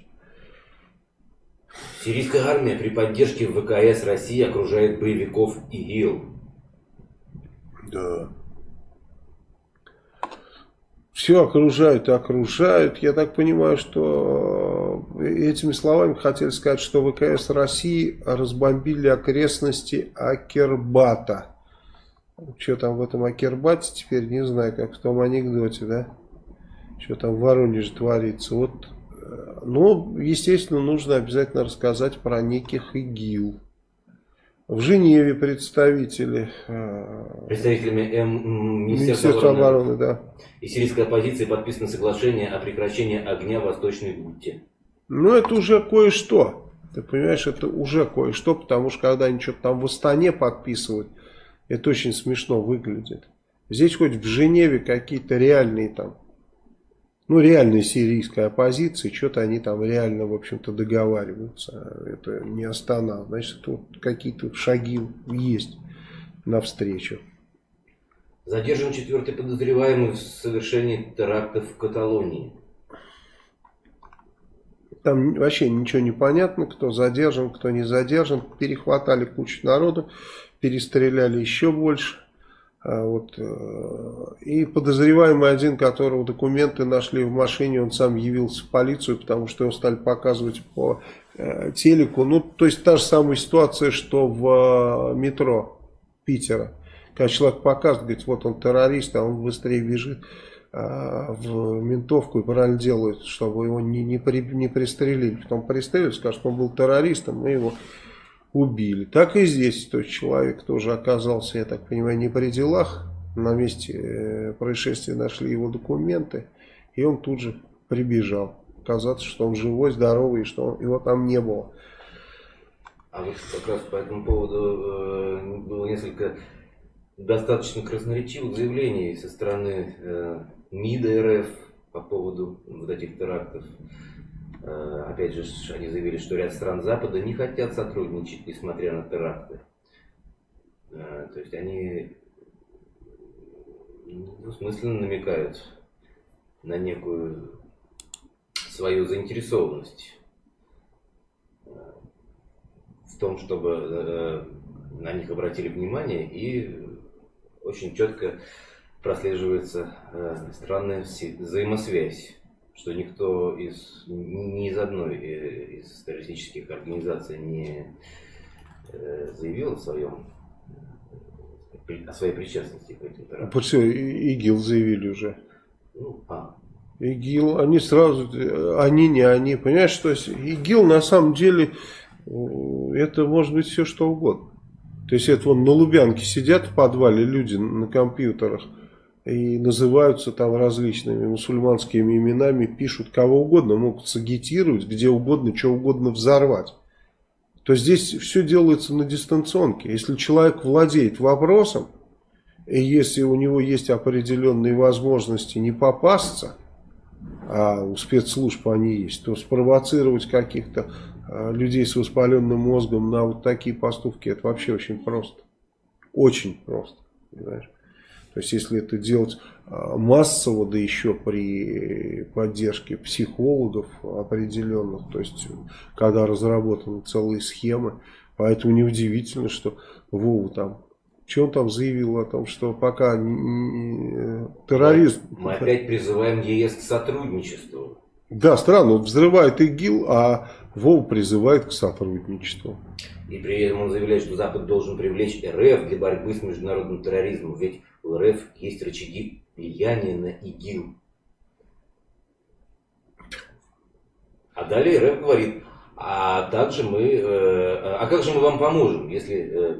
[SPEAKER 2] Сирийская армия при поддержке ВКС России окружает боевиков ИГИЛ.
[SPEAKER 1] Да все окружают и окружают. Я так понимаю, что э, этими словами хотели сказать, что ВКС России разбомбили окрестности Акербата. Что там в этом Акербате теперь, не знаю, как в том анекдоте, да? что там в Воронеже творится. Вот, э, ну, естественно, нужно обязательно рассказать про неких ИГИЛ. В Женеве представители.
[SPEAKER 2] Э, Представителями М,
[SPEAKER 1] Министерства, Министерства обороны, обороны да.
[SPEAKER 2] и сирийской оппозиции подписано соглашение о прекращении огня в Восточной Гутте.
[SPEAKER 1] Ну, это уже кое-что. Ты понимаешь, это уже кое-что, потому что когда они что-то там в Астане подписывают, это очень смешно выглядит. Здесь хоть в Женеве какие-то реальные там, ну реальная сирийская оппозиция, что-то они там реально, в общем-то, договариваются. Это не Астана. Значит, тут какие-то шаги есть навстречу.
[SPEAKER 2] Задержан четвертый подозреваемый в совершении терактов в Каталонии.
[SPEAKER 1] Там вообще ничего не понятно, кто задержан, кто не задержан. Перехватали кучу народу, перестреляли еще больше. А вот, э, и подозреваемый один, которого документы нашли в машине, он сам явился в полицию, потому что его стали показывать по э, телеку. Ну, то есть та же самая ситуация, что в э, метро Питера. Когда человек показывает, говорит, вот он террорист, а он быстрее бежит в ментовку и правильно делают, чтобы его не, не, при, не пристрелили. Потом пристрелили, скажут, он был террористом, мы его убили. Так и здесь тот человек тоже оказался, я так понимаю, не при делах. На месте э, происшествия нашли его документы, и он тут же прибежал. Оказаться, что он живой, здоровый, и что его там не было.
[SPEAKER 2] А вот как раз по этому поводу э, было несколько достаточно красноречивых заявлений со стороны э, МИДа РФ по поводу вот этих терактов. Э, опять же, они заявили, что ряд стран Запада не хотят сотрудничать, несмотря на теракты. Э, то есть они двусмысленно намекают на некую свою заинтересованность э, в том, чтобы на них обратили внимание и очень четко прослеживается странная взаимосвязь что никто из, ни из одной э, из террористических организаций не э, заявил о своем о своей причастности к этим терактам.
[SPEAKER 1] Почему? ИГИЛ заявили уже.
[SPEAKER 2] Ну, а.
[SPEAKER 1] ИГИЛ, они сразу, они не они, понимаешь, что ИГИЛ на самом деле, это может быть все что угодно. То есть это вон на Лубянке сидят в подвале люди на компьютерах, и называются там различными мусульманскими именами, пишут кого угодно, могут сагитировать, где угодно, что угодно взорвать. То здесь все делается на дистанционке. Если человек владеет вопросом, и если у него есть определенные возможности не попасться, а у спецслужб они есть, то спровоцировать каких-то а, людей с воспаленным мозгом на вот такие поступки, это вообще очень просто. Очень просто. Понимаешь? То есть, если это делать а, массово, да еще при поддержке психологов определенных, то есть, когда разработаны целые схемы, поэтому неудивительно, что Вова там, что он там заявил о том, что пока терроризм...
[SPEAKER 2] Мы опять призываем ЕС к сотрудничеству.
[SPEAKER 1] Да, странно, он взрывает ИГИЛ, а Вова призывает к сотрудничеству.
[SPEAKER 2] И при этом он заявляет, что Запад должен привлечь РФ для борьбы с международным терроризмом. Ведь у РФ есть рычаги влияния на ИГИЛ. А далее РФ говорит, а также мы, э, а как же мы вам поможем, если э,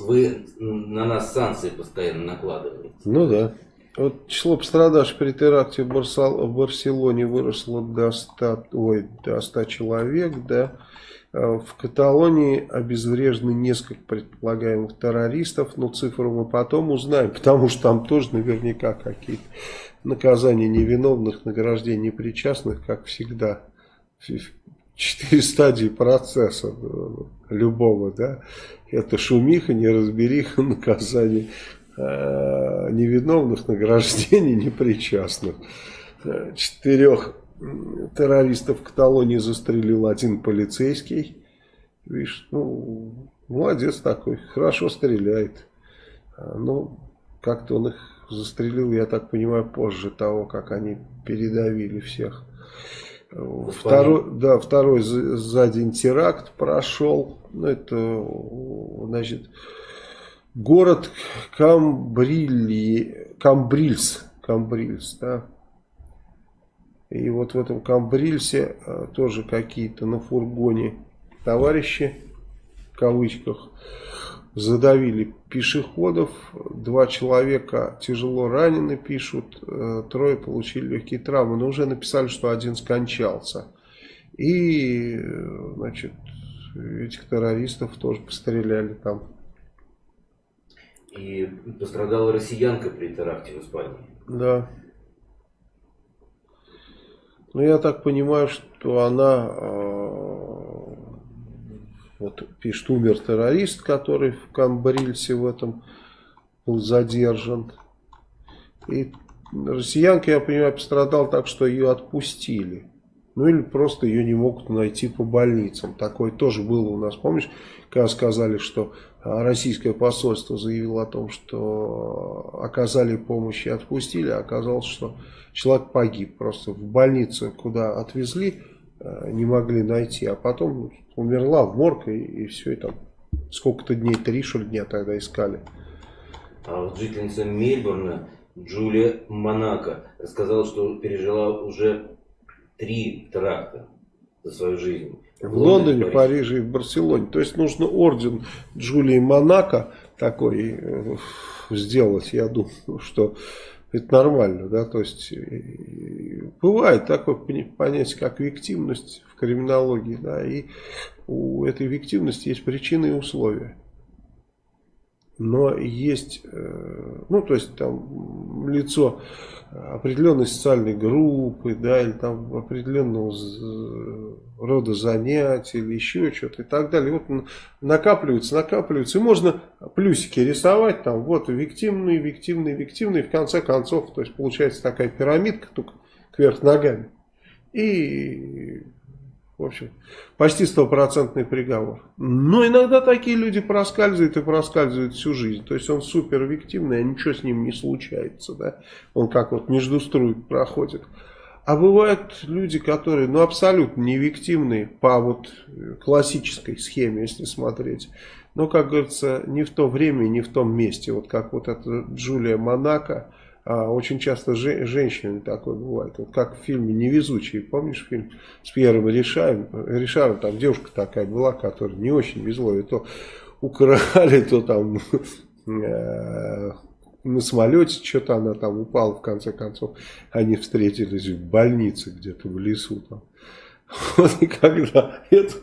[SPEAKER 2] вы на нас санкции постоянно накладываете?
[SPEAKER 1] Ну да. Вот число пострадавших при теракте в, Барсал, в Барселоне выросло до 100, ой, до 100 человек, да. Э, в Каталонии обезврежены несколько предполагаемых террористов, но цифру мы потом узнаем, потому что там тоже наверняка какие-то наказания невиновных, награждения непричастных, как всегда. Четыре стадии процесса э, любого, да. Это шумиха, неразбериха, <laughs> наказание э, невиновных, награждение <laughs> непричастных. Четырех террористов в Каталонии застрелил один полицейский. Видишь, ну, молодец такой, хорошо стреляет. А, ну, как-то он их застрелил, я так понимаю, позже того, как они передавили всех. Второй, да, второй за, за день теракт прошел. Ну, это, значит, город Камбрили, Камбрильс, Камбрильс, да, И вот в этом Камбрильсе э, тоже какие-то на фургоне товарищи, в кавычках, задавили пешеходов. Два человека тяжело ранены, пишут. Э, трое получили легкие травмы. Но уже написали, что один скончался. И, значит, этих террористов тоже постреляли там.
[SPEAKER 2] И пострадала россиянка при теракте в Испании.
[SPEAKER 1] Да. Ну, я так понимаю, что она, э, вот пишет, умер террорист, который в Камбрильсе в этом был задержан. И россиянка, я понимаю, пострадал так, что ее отпустили. Ну или просто ее не могут найти по больницам. Такое тоже было у нас, помнишь, когда сказали, что российское посольство заявило о том, что оказали помощь и отпустили, а оказалось, что человек погиб. Просто в больницу, куда отвезли, а, не могли найти, а потом умерла в морг и, и все, и там сколько-то дней, три что ли дня тогда искали.
[SPEAKER 2] А вот жительница Мельбурна Джулия Монако рассказала, что пережила уже три теракта за свою жизнь.
[SPEAKER 1] В, Лондоне, в Париже и в Барселоне. То есть нужно орден Джулии Монако такой э, сделать. Я думаю, что это нормально. Да? То есть бывает такое понятие, как виктивность в криминологии. Да? И у этой виктивности есть причины и условия. Но есть, э, ну то есть там лицо определенной социальной группы, да, или там определенного рода занятий, или еще что-то и так далее. Вот накапливаются, накапливаются, и можно плюсики рисовать, там, вот, виктивные, виктивные, виктивные, в конце концов, то есть получается такая пирамидка, только кверх ногами. И в общем, почти стопроцентный приговор. Но иногда такие люди проскальзывают и проскальзывают всю жизнь. То есть он супер объективный, а ничего с ним не случается. Да? Он как вот между струй проходит. А бывают люди, которые ну, абсолютно невиктивные по вот классической схеме, если смотреть. Но, как говорится, не в то время, не в том месте. Вот как вот эта Джулия Монако а очень часто же, женщины такое бывает. Вот как в фильме «Невезучие». Помнишь фильм с Пьером Ришаром? Ришаром там девушка такая была, которая не очень везло. И то украли, то там э, на самолете что-то она там упала. В конце концов, они встретились в больнице где-то в лесу. Там. <laughs> Вот и когда эту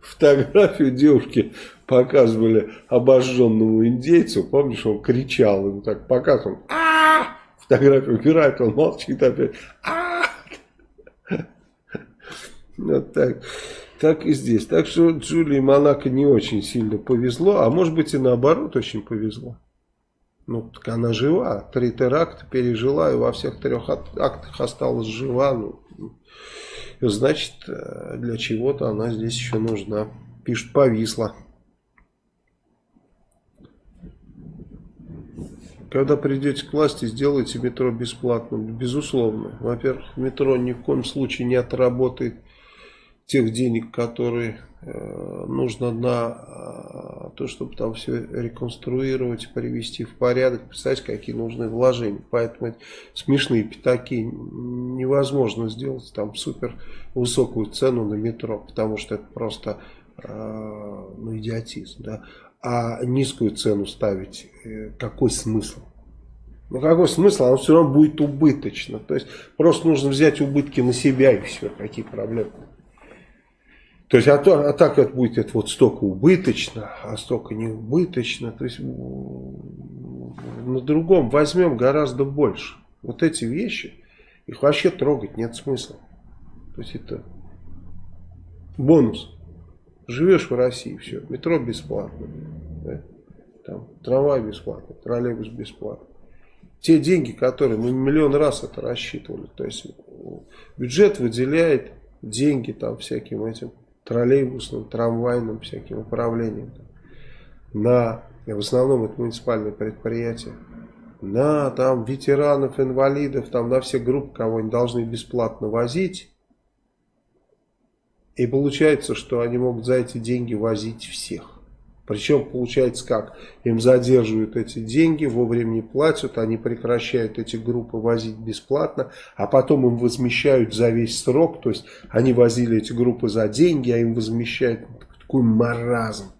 [SPEAKER 1] фотографию девушки показывали обожженному индейцу, помнишь, он кричал, ему так показывал, а фотографию убирает, он молчит опять. А Вот так. Так и здесь. Так что Джулии Монако не очень сильно повезло, а может быть и наоборот очень повезло. Ну, так она жива, три теракта пережила и во всех трех актах осталась жива. Ну, значит, э, для чего-то она здесь еще нужна. Пишет, повисла. Когда придете к власти, сделайте метро бесплатным. Безусловно. Во-первых, метро ни в коем случае не отработает тех денег, которые э, нужно на э, то, чтобы там все реконструировать, привести в порядок. Представьте, какие нужны вложения. Поэтому смешные пятаки невозможно сделать там супер высокую цену на метро, потому что это просто э, ну, идиотизм. Да? а низкую цену ставить, какой смысл? Ну какой смысл? Оно все равно будет убыточно. То есть просто нужно взять убытки на себя и все. Какие проблемы? То есть, а, то, а так это будет это вот столько убыточно, а столько не убыточно. То есть, на другом возьмем гораздо больше. Вот эти вещи, их вообще трогать нет смысла. То есть, это бонус. Живешь в России, все, метро бесплатно, да? Там, трамвай бесплатно, троллейбус бесплатно. Те деньги, которые мы миллион раз это рассчитывали, то есть бюджет выделяет деньги там всяким этим троллейбусным, трамвайным всяким управлением на, в основном это муниципальные предприятия, на там ветеранов, инвалидов, там на все группы, кого они должны бесплатно возить, и получается, что они могут за эти деньги возить всех. Причем получается как? Им задерживают эти деньги, вовремя не платят, они прекращают эти группы возить бесплатно, а потом им возмещают за весь срок, то есть они возили эти группы за деньги, а им возмещают такой маразм.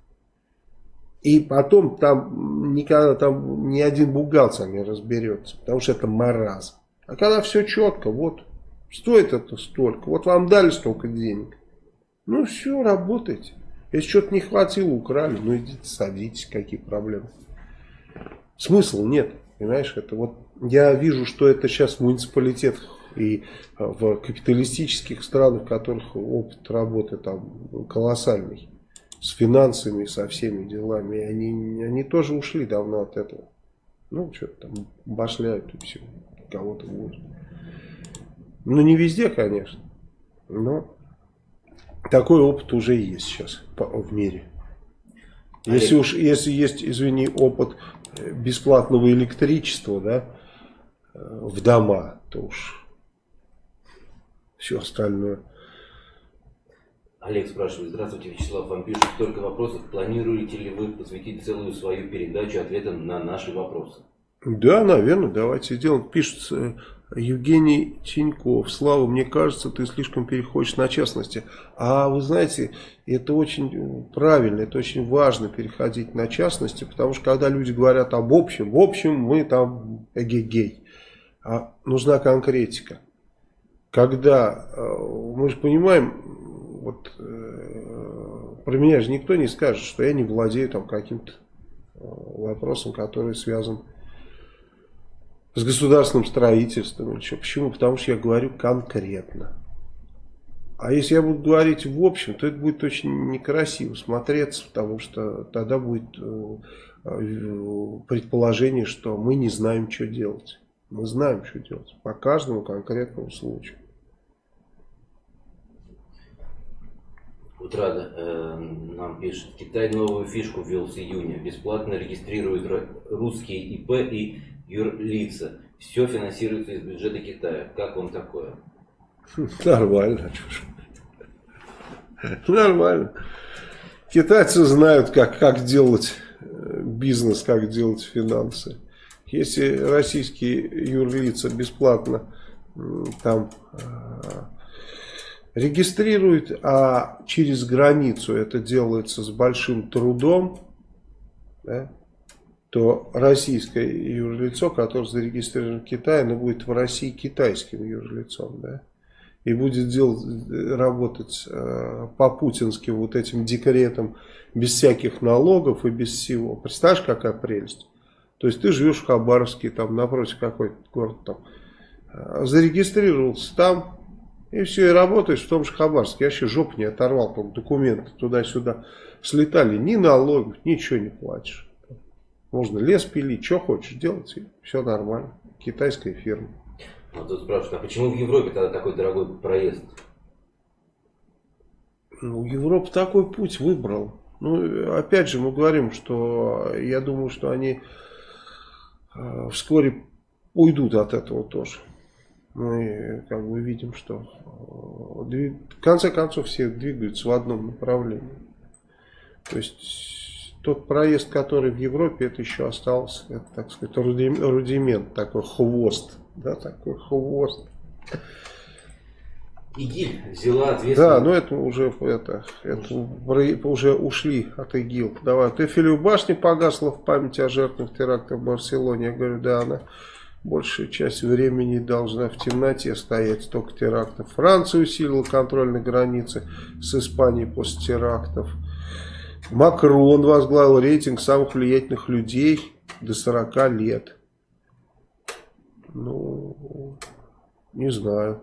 [SPEAKER 1] И потом там никогда там ни один бухгалтер не разберется, потому что это маразм. А когда все четко, вот, стоит это столько, вот вам дали столько денег, ну все, работайте. Если что-то не хватило, украли, ну идите садитесь, какие проблемы. Смысла нет, понимаешь, это вот я вижу, что это сейчас в муниципалитетах и а, в капиталистических странах, в которых опыт работы там колоссальный, с финансами, со всеми делами, они, они тоже ушли давно от этого. Ну, что-то там башляют и все, кого-то будет. Ну, не везде, конечно, но такой опыт уже есть сейчас в мире. Если уж, если есть, извини, опыт э, бесплатного электричества, да, э, в дома, то уж все остальное.
[SPEAKER 2] Олег спрашивает, здравствуйте, Вячеслав, вам пишут столько вопросов, планируете ли вы посвятить целую свою передачу ответам на наши вопросы?
[SPEAKER 1] Да, наверное, давайте сделаем. Пишут Евгений Тиньков. Слава, мне кажется, ты слишком переходишь на частности. А вы знаете, это очень правильно, это очень важно переходить на частности, потому что когда люди говорят об общем, в общем мы там эгегей. А нужна конкретика. Когда э, мы же понимаем, вот э, про меня же никто не скажет, что я не владею там каким-то э, вопросом, который связан с государственным строительством что. Почему? Потому что я говорю конкретно. А если я буду говорить в общем, то это будет очень некрасиво смотреться, потому что тогда будет э, предположение, что мы не знаем, что делать. Мы знаем, что делать по каждому конкретному случаю.
[SPEAKER 2] Утрада э, нам пишет, Китай новую фишку ввел с июня. Бесплатно регистрирует русские ИП и юрлица. Все финансируется из бюджета Китая. Как вам такое? <laughs>
[SPEAKER 1] Нормально. Нормально. Китайцы знают, как, как делать э, бизнес, как делать финансы. Если российские юрлица бесплатно там э, регистрируют, а через границу это делается с большим трудом, да, то российское юрлицо, которое зарегистрировано в Китае, оно будет в России китайским юрлицом, да, и будет делать, работать э, по путинским вот этим декретам без всяких налогов и без всего. Представляешь, какая прелесть? То есть ты живешь в Хабаровске, там напротив какой-то город, там, э, зарегистрировался там, и все, и работаешь в том же Хабаровске. Я вообще жопу не оторвал, там документы туда-сюда слетали, ни налогов, ничего не платишь. Можно лес пилить, что хочешь делать, и все нормально. Китайская фирма.
[SPEAKER 2] Вот тут спрашивают, а почему в Европе тогда такой дорогой проезд?
[SPEAKER 1] Ну, Европа такой путь выбрал. Ну, опять же, мы говорим, что я думаю, что они э, вскоре уйдут от этого тоже. Мы как бы видим, что э, в конце концов все двигаются в одном направлении. То есть тот проезд, который в Европе, это еще остался, это, так сказать, рудимент, такой хвост, да, такой хвост.
[SPEAKER 2] ИГИЛ взяла ответственность.
[SPEAKER 1] Да, но это уже, это, это уже ушли от ИГИЛ. Давай, ты Эфелеву башня погасла в память о жертвах теракта в Барселоне. Я говорю, да, она большая часть времени должна в темноте стоять, только терактов. Франция усилила контроль на границе с Испанией после терактов. Макрон возглавил рейтинг самых влиятельных людей до 40 лет. Ну, не знаю.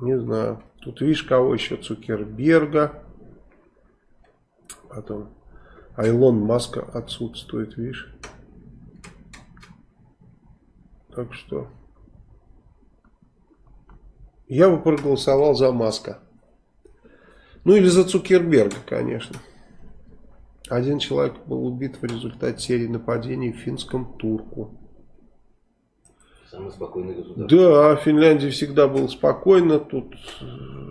[SPEAKER 1] Не знаю. Тут видишь, кого еще? Цукерберга. Потом Айлон Маска отсутствует, видишь. Так что я бы проголосовал за Маска. Ну или за Цукерберга, конечно. Один человек был убит в результате серии нападений в финском Турку.
[SPEAKER 2] Самый спокойный государство.
[SPEAKER 1] Да, в Финляндии всегда было спокойно. Тут э,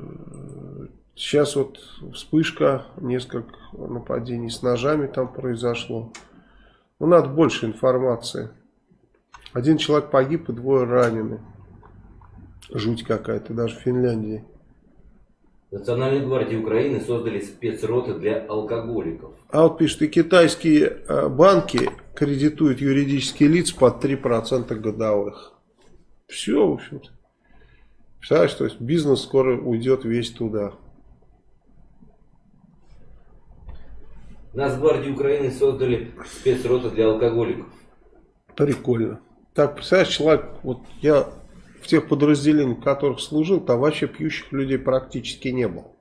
[SPEAKER 1] Сейчас вот вспышка, несколько нападений с ножами там произошло. Ну, надо больше информации. Один человек погиб и двое ранены. Жуть какая-то, даже в Финляндии.
[SPEAKER 2] Национальной гвардии Украины создали спецроты для алкоголиков.
[SPEAKER 1] А вот пишет, и китайские э, банки кредитуют юридические лица под 3% годовых. Все, в общем-то. Представляешь, то есть бизнес скоро уйдет весь туда.
[SPEAKER 2] Нацгвардии Украины создали спецроты для алкоголиков.
[SPEAKER 1] Прикольно. Так, представляешь, человек, вот я тех подразделениях, в которых служил, там вообще пьющих людей практически не было.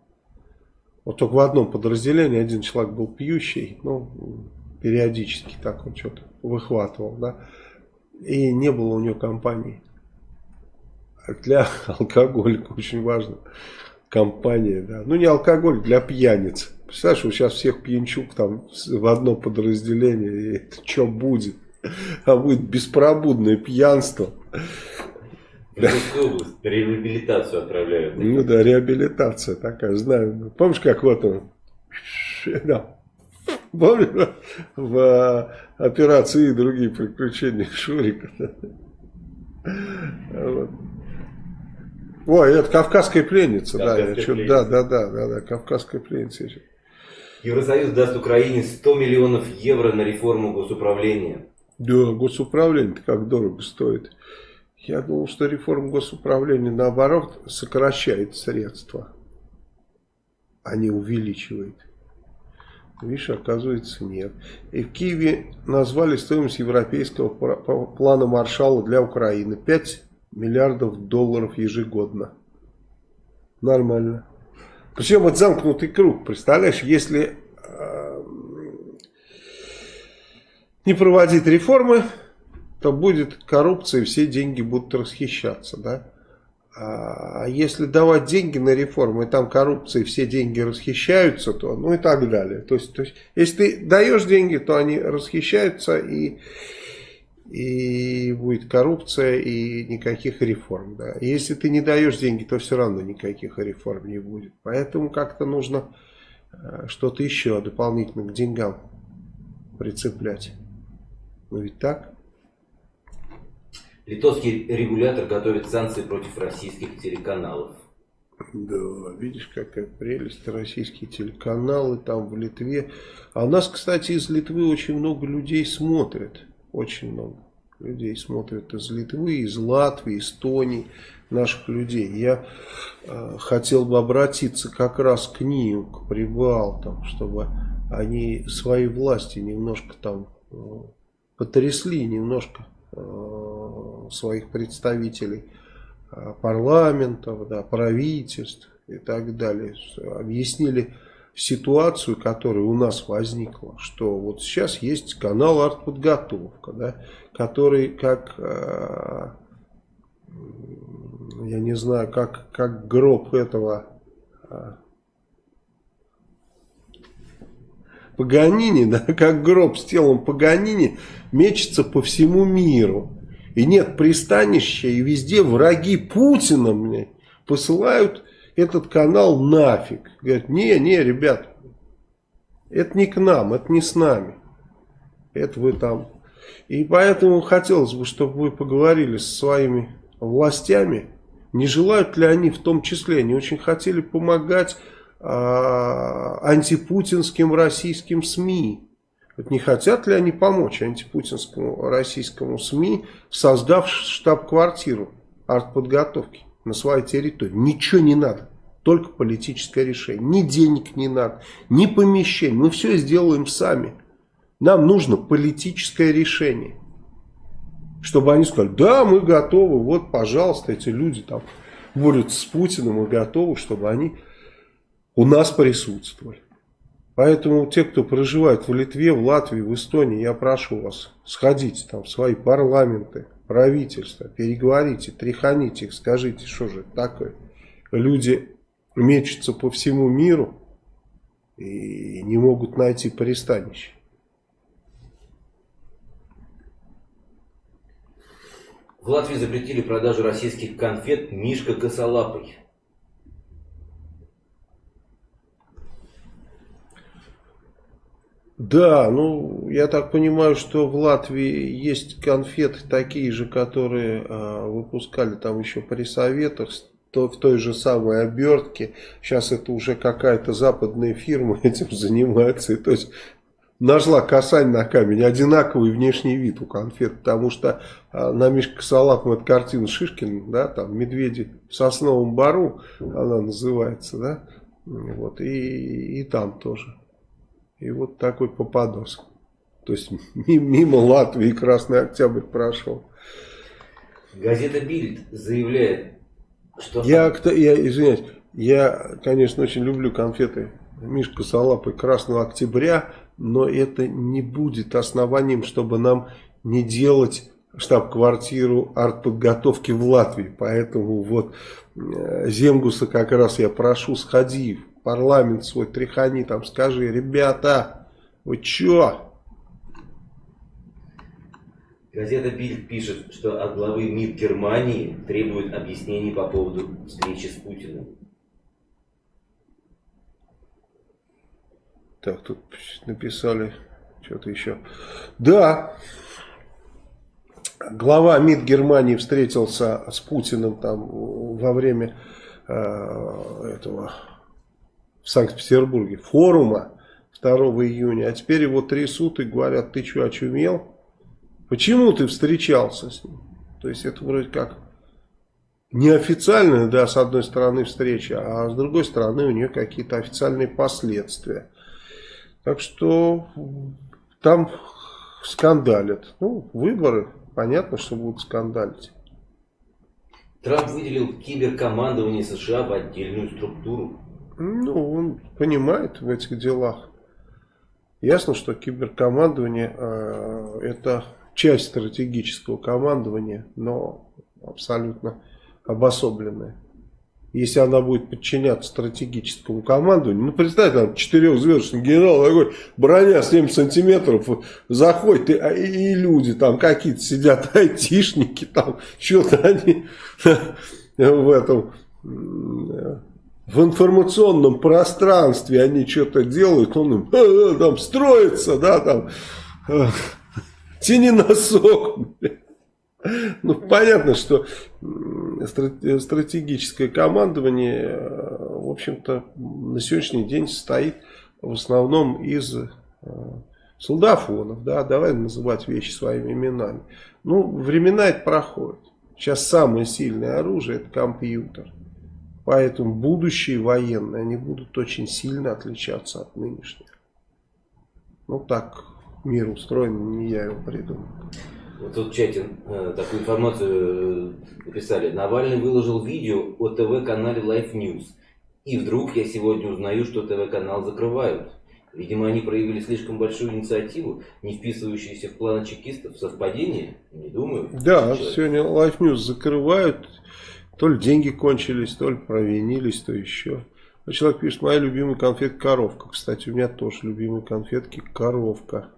[SPEAKER 1] Вот только в одном подразделении один человек был пьющий, ну, периодически так он что-то выхватывал, да, и не было у него компании. Для алкоголика очень важно компания, да, ну не алкоголь, для пьяниц. Представляешь, вот сейчас всех пьянчук там в одно подразделение, и это что будет? А будет беспробудное пьянство.
[SPEAKER 2] В Иркутскую область реабилитацию отправляют.
[SPEAKER 1] Ну да, реабилитация такая, знаю. Помнишь, как вот он? Да. Помнишь, в а, операции и другие приключения Шурика. Вот. Ой, это кавказская пленница,
[SPEAKER 2] Кавказская
[SPEAKER 1] да,
[SPEAKER 2] пленница.
[SPEAKER 1] да, да, да, да, да, кавказская пленница.
[SPEAKER 2] Евросоюз даст Украине 100 миллионов евро на реформу госуправления.
[SPEAKER 1] Да, госуправление как дорого стоит. Я думал, что реформа госуправления наоборот сокращает средства, а не увеличивает. Видишь, оказывается нет. И в Киеве назвали стоимость европейского плана Маршалла для Украины. 5 миллиардов долларов ежегодно. Нормально. Причем это замкнутый круг. Представляешь, если э, не проводить реформы, то будет коррупция, и все деньги будут расхищаться, да. А если давать деньги на реформы, и там и все деньги расхищаются, то, ну и так далее. То есть, то есть если ты даешь деньги, то они расхищаются, и, и будет коррупция, и никаких реформ. Да. Если ты не даешь деньги, то все равно никаких реформ не будет. Поэтому как-то нужно э, что-то еще дополнительно к деньгам прицеплять. Ну ведь так?
[SPEAKER 2] Литовский регулятор готовит санкции против российских телеканалов.
[SPEAKER 1] Да, видишь, какая прелесть. Российские телеканалы там в Литве. А у нас, кстати, из Литвы очень много людей смотрят. Очень много людей смотрят из Литвы, из Латвии, Эстонии, наших людей. Я э, хотел бы обратиться как раз к ним, к прибалтам, чтобы они своей власти немножко там э, потрясли, немножко своих представителей э, парламентов, да, правительств и так далее. Объяснили ситуацию, которая у нас возникла, что вот сейчас есть канал артподготовка, да, который как, э, я не знаю, как, как гроб этого Паганини, да, как гроб с телом Паганини, мечется по всему миру. И нет пристанища, и везде враги Путина мне посылают этот канал нафиг. Говорят, не, не, ребят, это не к нам, это не с нами. Это вы там. И поэтому хотелось бы, чтобы вы поговорили со своими властями. Не желают ли они в том числе, они очень хотели помогать антипутинским российским СМИ. Вот не хотят ли они помочь антипутинскому российскому СМИ, создав штаб-квартиру артподготовки на своей территории? Ничего не надо, только политическое решение. Ни денег не надо, ни помещений. Мы все сделаем сами. Нам нужно политическое решение. Чтобы они сказали, да, мы готовы, вот, пожалуйста, эти люди там борются с Путиным и готовы, чтобы они у нас присутствовали. Поэтому те, кто проживает в Литве, в Латвии, в Эстонии, я прошу вас, сходите там в свои парламенты, правительства, переговорите, тряханите их, скажите, что же это такое. Люди мечутся по всему миру и не могут найти пристанище.
[SPEAKER 2] В Латвии запретили продажу российских конфет «Мишка косолапый».
[SPEAKER 1] Да, ну, я так понимаю, что в Латвии есть конфеты такие же, которые э, выпускали там еще при советах, то, в той же самой обертке. Сейчас это уже какая-то западная фирма <laughs> этим занимается. И, то есть нашла касань на камень, одинаковый внешний вид у конфет, потому что э, на Мишка Салапом это картина Шишкина, да, там медведи в сосновом бару, она называется, да, вот, и, и там тоже. И вот такой попадос. То есть <laughs> мимо Латвии Красный Октябрь прошел.
[SPEAKER 2] Газета Бильд заявляет, что...
[SPEAKER 1] Я, я извиняюсь, я, конечно, очень люблю конфеты Мишка Салапы Красного Октября, но это не будет основанием, чтобы нам не делать штаб-квартиру артподготовки в Латвии. Поэтому вот э, Земгуса как раз я прошу, сходи парламент свой тряхани, там скажи, ребята, вы чё?
[SPEAKER 2] Газета Бильд пишет, что от главы МИД Германии требует объяснений по поводу встречи с Путиным.
[SPEAKER 1] Так, тут написали что-то еще. Да, глава МИД Германии встретился с Путиным там во время э, этого в Санкт-Петербурге форума 2 июня, а теперь его трясут и говорят, ты что, очумел? Почему ты встречался с ним? То есть это вроде как неофициальная, да, с одной стороны встреча, а с другой стороны у нее какие-то официальные последствия. Так что там скандалят. Ну, выборы, понятно, что будут скандалить.
[SPEAKER 2] Трамп выделил киберкомандование США в отдельную структуру.
[SPEAKER 1] Ну, он понимает в этих делах. Ясно, что киберкомандование э, это часть стратегического командования, но абсолютно обособленная. Если она будет подчиняться стратегическому командованию, ну представь, там четырехзвездочный генерал такой, броня 7 сантиметров, заходит, и, и, и люди там какие-то сидят, <laughs> айтишники, там что-то они <laughs> в этом в информационном пространстве они что-то делают, он им э, э, там строится, да, там, э, тяни носок. Ну, понятно, что стратегическое командование, э, в общем-то, на сегодняшний день состоит в основном из э, солдафонов, да, давай называть вещи своими именами. Ну, времена это проходят. Сейчас самое сильное оружие это компьютер. Поэтому будущие военные, они будут очень сильно отличаться от нынешних. Ну так мир устроен, не я его придумал.
[SPEAKER 2] Вот тут в чате э, такую информацию э, написали. Навальный выложил видео о ТВ-канале Life News. И вдруг я сегодня узнаю, что ТВ-канал закрывают. Видимо, они проявили слишком большую инициативу, не вписывающуюся в планы чекистов. Совпадение? Не думаю.
[SPEAKER 1] Да, сегодня Life News закрывают. То ли деньги кончились, то ли провинились, то еще. А человек пишет, моя любимая конфетка коровка. Кстати, у меня тоже любимые конфетки коровка.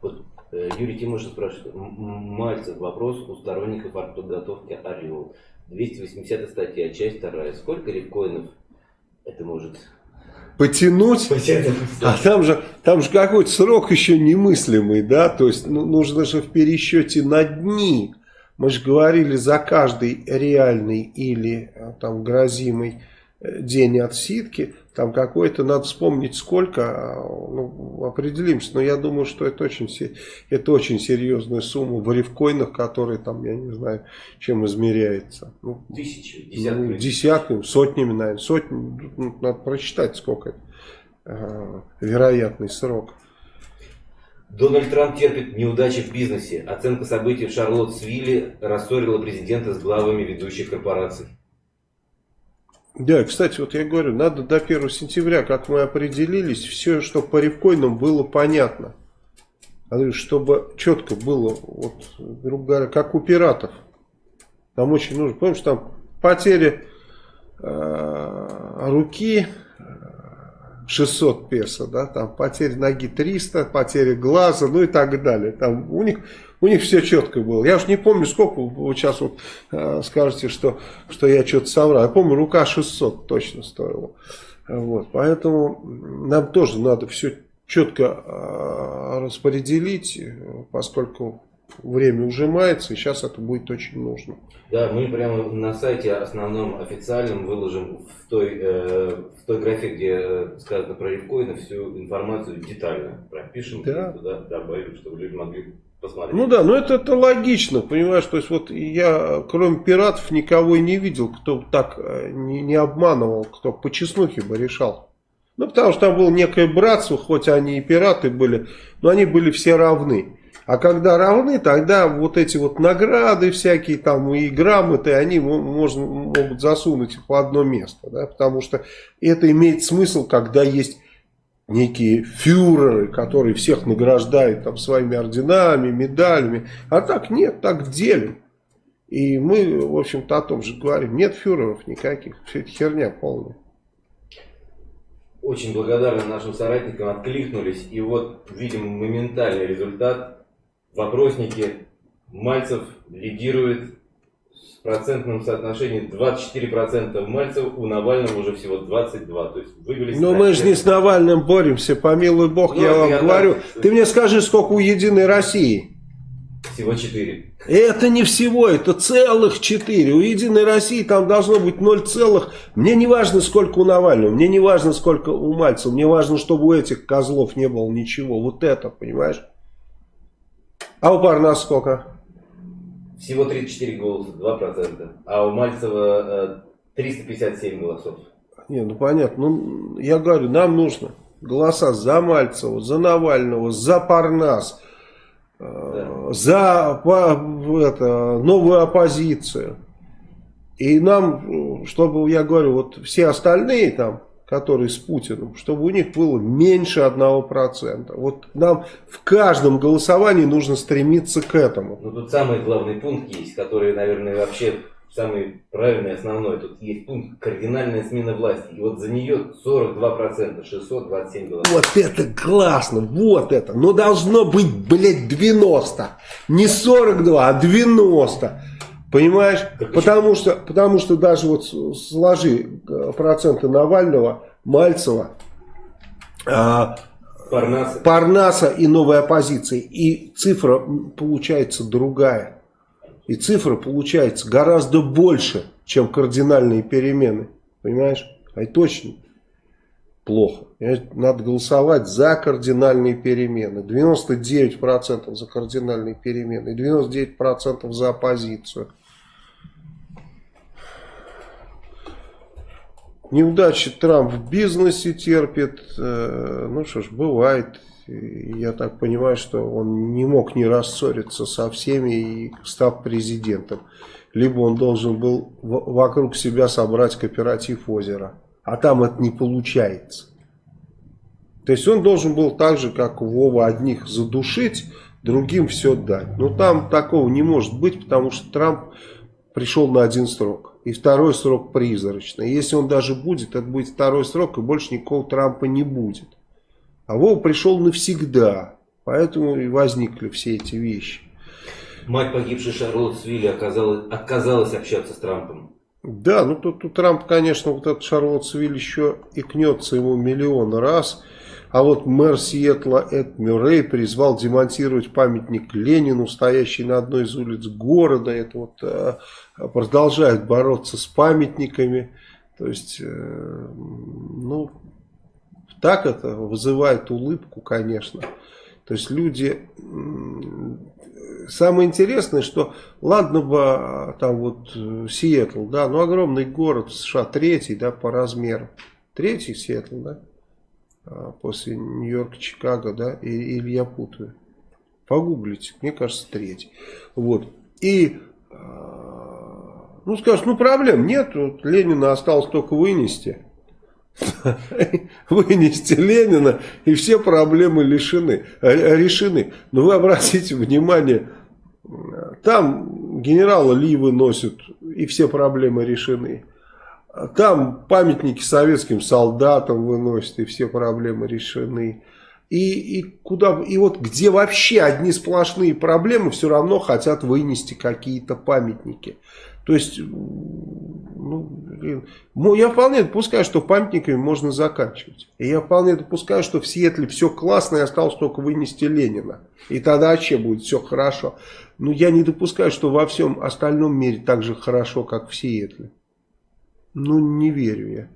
[SPEAKER 2] Вот, э, Юрий Тимошин спрашивает, Мальцев, вопрос у сторонников артподготовки «Орел». 280 статья, часть вторая. Сколько рифкоинов это может
[SPEAKER 1] потянуть, потянуть <laughs> а там же, там же какой-то срок еще немыслимый, да, то есть ну, нужно же в пересчете на дни, мы же говорили, за каждый реальный или э, там грозимый э, день отсидки, там какой-то, надо вспомнить сколько, а, ну, определимся, но я думаю, что это очень, это очень серьезная сумма в рифкоинах, которые там, я не знаю, чем измеряется. Ну,
[SPEAKER 2] Тысячи, десятками.
[SPEAKER 1] Ну, десятками, сотнями, наверное, сотни, ну, надо просчитать, сколько это, э, вероятный срок.
[SPEAKER 2] Дональд Трамп терпит неудачи в бизнесе. Оценка событий в Шарлоттсвилле рассорила президента с главами ведущих корпораций.
[SPEAKER 1] Да, кстати, вот я говорю, надо до 1 сентября, как мы определились, все, что по рифкоинам было понятно. Чтобы четко было, вот, грубо говоря, как у пиратов. Там очень нужно, помнишь, там потери э, руки, 600 песо, да, там потери ноги 300, потери глаза, ну и так далее. Там у них, у них все четко было. Я уж не помню, сколько, вот сейчас вот э, скажете, что, что я что-то соврал. Я помню, рука 600 точно стоила. Вот, поэтому нам тоже надо все четко э, распределить, поскольку время ужимается, и сейчас это будет очень нужно.
[SPEAKER 2] Да, мы прямо на сайте основном официальном выложим в той, э, в той графе, где сказано про рифкоины, всю информацию детально пропишем да. туда добавим, чтобы люди могли посмотреть.
[SPEAKER 1] Ну да, но это, это логично, понимаешь, то есть вот я, кроме пиратов, никого и не видел, кто так э, не, не обманывал, кто по чеснухе бы решал. Ну, потому что там было некое братство, хоть они и пираты были, но они были все равны. А когда равны, тогда вот эти вот награды всякие там и грамоты, они можно, могут засунуть в одно место. Да? Потому что это имеет смысл, когда есть некие фюреры, которые всех награждают там своими орденами, медалями. А так нет, так делим. И мы, в общем-то, о том же говорим. Нет фюреров никаких. Все это херня полная.
[SPEAKER 2] Очень благодарны нашим соратникам, откликнулись. И вот видим моментальный результат вопросники Мальцев лидирует с процентным соотношением 24% Мальцев, у Навального уже всего 22%. То есть вывели
[SPEAKER 1] Но мы же не с Навальным боремся, помилуй бог, ну, я вам я говорю. Так... Ты мне скажи, сколько у Единой России?
[SPEAKER 2] Всего 4.
[SPEAKER 1] Это не всего, это целых 4. У Единой России там должно быть 0 целых. Мне не важно, сколько у Навального, мне не важно, сколько у Мальцева. Мне важно, чтобы у этих козлов не было ничего. Вот это, понимаешь? А у Парнаса сколько?
[SPEAKER 2] Всего 34 голоса, 2%. А у Мальцева 357 э, голосов.
[SPEAKER 1] Не, ну понятно. Ну, я говорю, нам нужно голоса за Мальцева, за Навального, за Парнас, э, да. за это, новую оппозицию. И нам, чтобы, я говорю, вот все остальные там, которые с Путиным, чтобы у них было меньше 1%. Вот нам в каждом голосовании нужно стремиться к этому.
[SPEAKER 2] Ну тут самый главный пункт есть, который, наверное, вообще самый правильный, основной. Тут есть пункт кардинальная смена власти. И вот за нее 42%, 627 голосов.
[SPEAKER 1] Вот это классно, вот это. Но должно быть, блядь, 90. Не 42, а 90. Понимаешь? потому что, потому что даже вот сложи э, проценты Навального, Мальцева, а, Парнаса. Парнаса и новой оппозиции. И цифра получается другая. И цифра получается гораздо больше, чем кардинальные перемены. Понимаешь? А это точно плохо. Надо голосовать за кардинальные перемены. 99% за кардинальные перемены. И 99% за оппозицию. Неудачи Трамп в бизнесе терпит. Э, ну что ж, бывает. Я так понимаю, что он не мог не рассориться со всеми, и став президентом. Либо он должен был вокруг себя собрать кооператив озера. А там это не получается. То есть он должен был так же, как Вова, одних задушить, другим все дать. Но там такого не может быть, потому что Трамп пришел на один срок. И второй срок призрачный. Если он даже будет, это будет второй срок, и больше никакого Трампа не будет. А Вова пришел навсегда. Поэтому и возникли все эти вещи.
[SPEAKER 2] Мать погибшей Шарлотт Свилли оказалась, отказалась общаться с Трампом.
[SPEAKER 1] Да, ну тут, тут Трамп, конечно, вот этот Шарлотт Свилли еще икнется ему миллион раз. А вот мэр Сиэтла Эд Мюррей призвал демонтировать памятник Ленину, стоящий на одной из улиц города. Это вот э, продолжают бороться с памятниками. То есть, э, ну, так это вызывает улыбку, конечно. То есть люди... Самое интересное, что ладно бы а, там вот э, Сиэтл, да, ну огромный город США, третий, да, по размеру. Третий Сиэтл, да, после Нью-Йорка, Чикаго, да, или я путаю. Погуглите, мне кажется, третий. Вот. И а, ну, скажешь, ну проблем нет, вот Ленина осталось только вынести. <laughs> Вынести Ленина, и все проблемы лишены, э, решены. Но вы обратите внимание, там генерала Ли выносят, и все проблемы решены. Там памятники советским солдатам выносят, и все проблемы решены. И, и, куда, и вот где вообще одни сплошные проблемы, все равно хотят вынести какие-то памятники. То есть, ну. Ну, я вполне допускаю, что памятниками можно заканчивать. И я вполне допускаю, что в Сиэтле все классно, и осталось только вынести Ленина. И тогда вообще будет все хорошо. Но я не допускаю, что во всем остальном мире так же хорошо, как в Сиэтле. Ну, не верю я.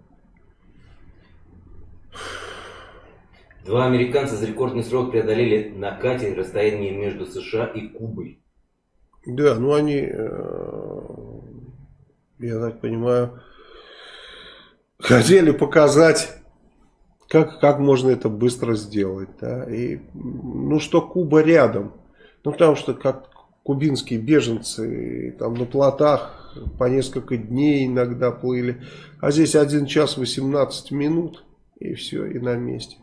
[SPEAKER 2] Два американца за рекордный срок преодолели на катере расстояние между США и Кубой.
[SPEAKER 1] Да, ну они, э, я так понимаю, хотели показать, как, как можно это быстро сделать. Да? И, ну что Куба рядом. Ну потому что как кубинские беженцы там на плотах по несколько дней иногда плыли. А здесь 1 час 18 минут и все, и на месте.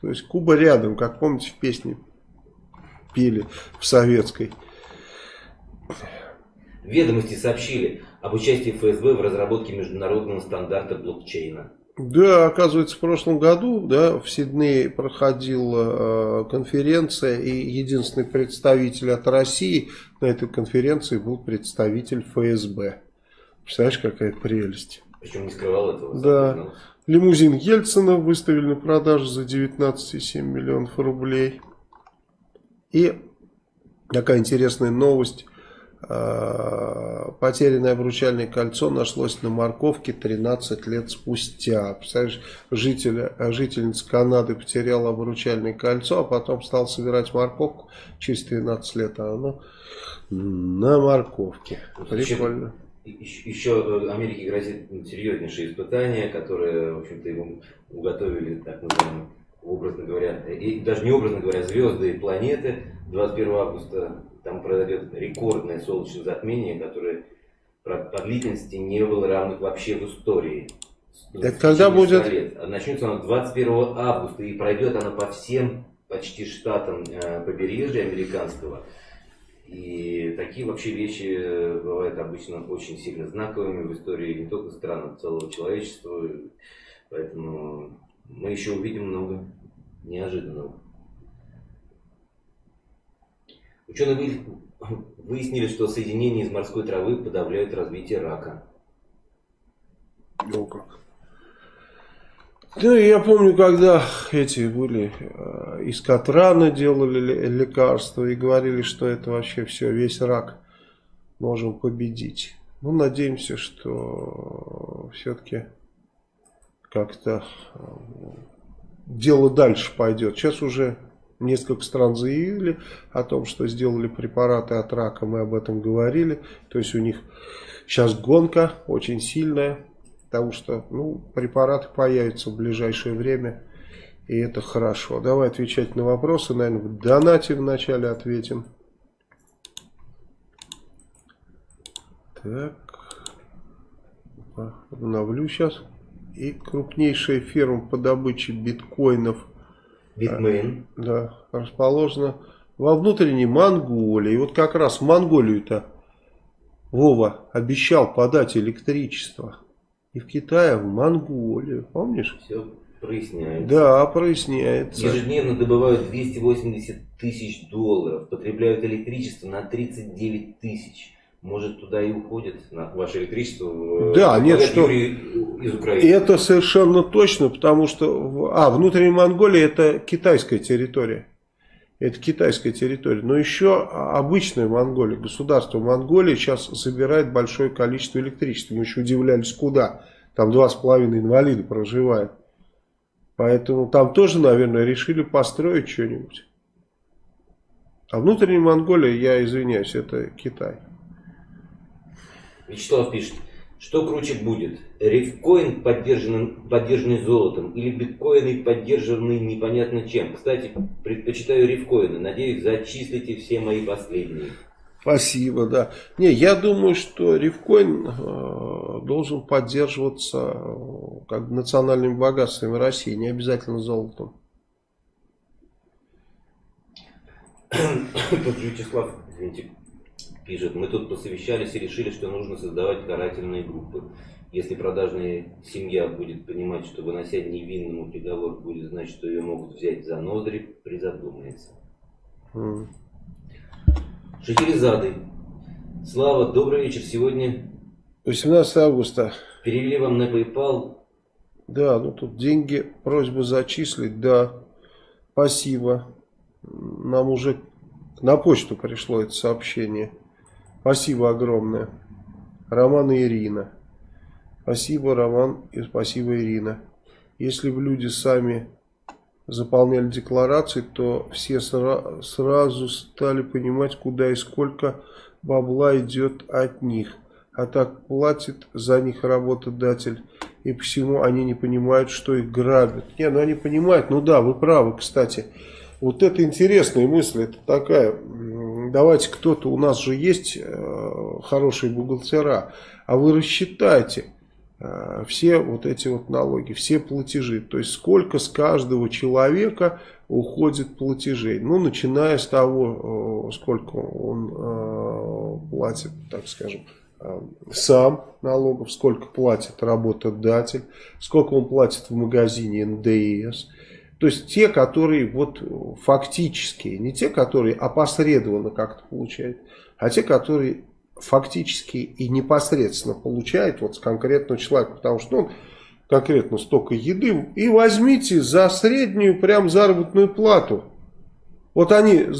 [SPEAKER 1] То есть Куба рядом, как помните в песне пели в советской.
[SPEAKER 2] Ведомости сообщили об участии ФСБ в разработке международного стандарта блокчейна.
[SPEAKER 1] Да, оказывается, в прошлом году да, в Сиднее проходила э, конференция, и единственный представитель от России на этой конференции был представитель ФСБ. Представляешь, какая прелесть.
[SPEAKER 2] Причем не скрывал этого.
[SPEAKER 1] Да. Лимузин Ельцина выставили на продажу за 19,7 миллионов рублей. И такая интересная новость. А, потерянное обручальное кольцо нашлось на морковке 13 лет спустя. Представляешь, житель, жительница Канады потеряла обручальное кольцо, а потом стал собирать морковку через 13 лет, а оно на морковке. Прикольно.
[SPEAKER 2] Еще, еще Америке грозит серьезнейшие испытания, которые, в общем-то, ему уготовили, так называемые, образно говоря, и даже не образно говоря, звезды и планеты. 21 августа там произойдет рекордное солнечное затмение, которое по длительности не было равных вообще в истории.
[SPEAKER 1] Так когда будет?
[SPEAKER 2] Лет. Начнется оно 21 августа и пройдет оно по всем почти штатам э, побережья американского. И такие вообще вещи э, бывают обычно очень сильно знаковыми в истории не только стран, а целого человечества. Поэтому мы еще увидим много неожиданного. Ученые <laughs> выяснили, что соединения из морской травы подавляют развитие рака.
[SPEAKER 1] О как. Ну, я помню, когда эти были э, из Катрана делали лекарства и говорили, что это вообще все, весь рак можем победить. Ну, надеемся, что все-таки как-то э, дело дальше пойдет. Сейчас уже несколько стран заявили о том, что сделали препараты от рака, мы об этом говорили. То есть у них сейчас гонка очень сильная, потому что ну, препараты появятся в ближайшее время, и это хорошо. Давай отвечать на вопросы, наверное, в донате вначале ответим. Так, обновлю сейчас. И крупнейшая фирма по добыче биткоинов –
[SPEAKER 2] Bitmain.
[SPEAKER 1] Да, расположена во внутренней Монголии. И вот как раз в Монголию-то Вова обещал подать электричество. И в Китае, в Монголию. Помнишь?
[SPEAKER 2] Все проясняется.
[SPEAKER 1] Да, проясняется.
[SPEAKER 2] Ежедневно добывают 280 тысяч долларов. Потребляют электричество на 39 тысяч может туда и уходит на ваше электричество
[SPEAKER 1] да, нет, что из Украины. Это совершенно точно, потому что а, внутренняя Монголия это китайская территория. Это китайская территория. Но еще обычная Монголия, государство Монголии сейчас собирает большое количество электричества. Мы еще удивлялись, куда. Там два с половиной инвалида проживают. Поэтому там тоже, наверное, решили построить что-нибудь. А внутренняя Монголия, я извиняюсь, это Китай.
[SPEAKER 2] Вячеслав пишет, что круче будет? Рифкоин, поддержанный, поддержанный золотом, или биткоины, поддержанные непонятно чем? Кстати, предпочитаю рифкоины. Надеюсь, зачислите все мои последние.
[SPEAKER 1] Спасибо, да. Не, я думаю, что рифкоин э, должен поддерживаться э, как национальными богатствами России, не обязательно золотом.
[SPEAKER 2] Тут Вячеслав, извините, пишет, мы тут посовещались и решили, что нужно создавать карательные группы. Если продажная семья будет понимать, что вынося невинному приговор будет значит, что ее могут взять за ноздри, призадумается. Mm. Шахерезады. Слава, добрый вечер. Сегодня...
[SPEAKER 1] 18 августа.
[SPEAKER 2] Перевели вам на PayPal.
[SPEAKER 1] Да, ну тут деньги, просьба зачислить, да, спасибо. Нам уже на почту пришло это сообщение. Спасибо огромное. Роман и Ирина. Спасибо, Роман, и спасибо, Ирина. Если бы люди сами заполняли декларации, то все сра сразу стали понимать, куда и сколько бабла идет от них. А так платит за них работодатель. И всему они не понимают, что их грабят. Не, ну они понимают, ну да, вы правы, кстати. Вот это интересная мысль, это такая, давайте кто-то, у нас же есть э, хорошие бухгалтера, а вы рассчитайте, Э, все вот эти вот налоги, все платежи. То есть сколько с каждого человека уходит платежей. Ну, начиная с того, э, сколько он платит, так скажем, сам налогов, сколько платит работодатель, сколько он платит в магазине НДС. То есть те, которые вот фактические, не те, которые опосредованно как-то получают, а те, которые фактически и непосредственно получает вот с конкретного человека, потому что ну, конкретно столько еды, и возьмите за среднюю прям заработную плату. Вот они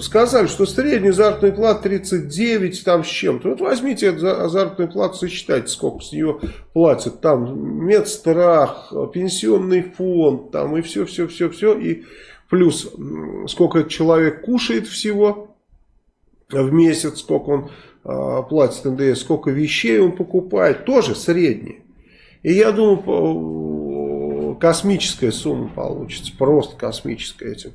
[SPEAKER 1] сказали, что средняя заработная плата 39 там с чем-то. Вот возьмите заработную плату, сосчитайте, сколько с нее платят. Там медстрах, пенсионный фонд, там и все-все-все-все. И плюс сколько человек кушает всего в месяц, сколько он э, платит НДС, сколько вещей он покупает, тоже средние. И я думаю, космическая сумма получится, просто космическая этим.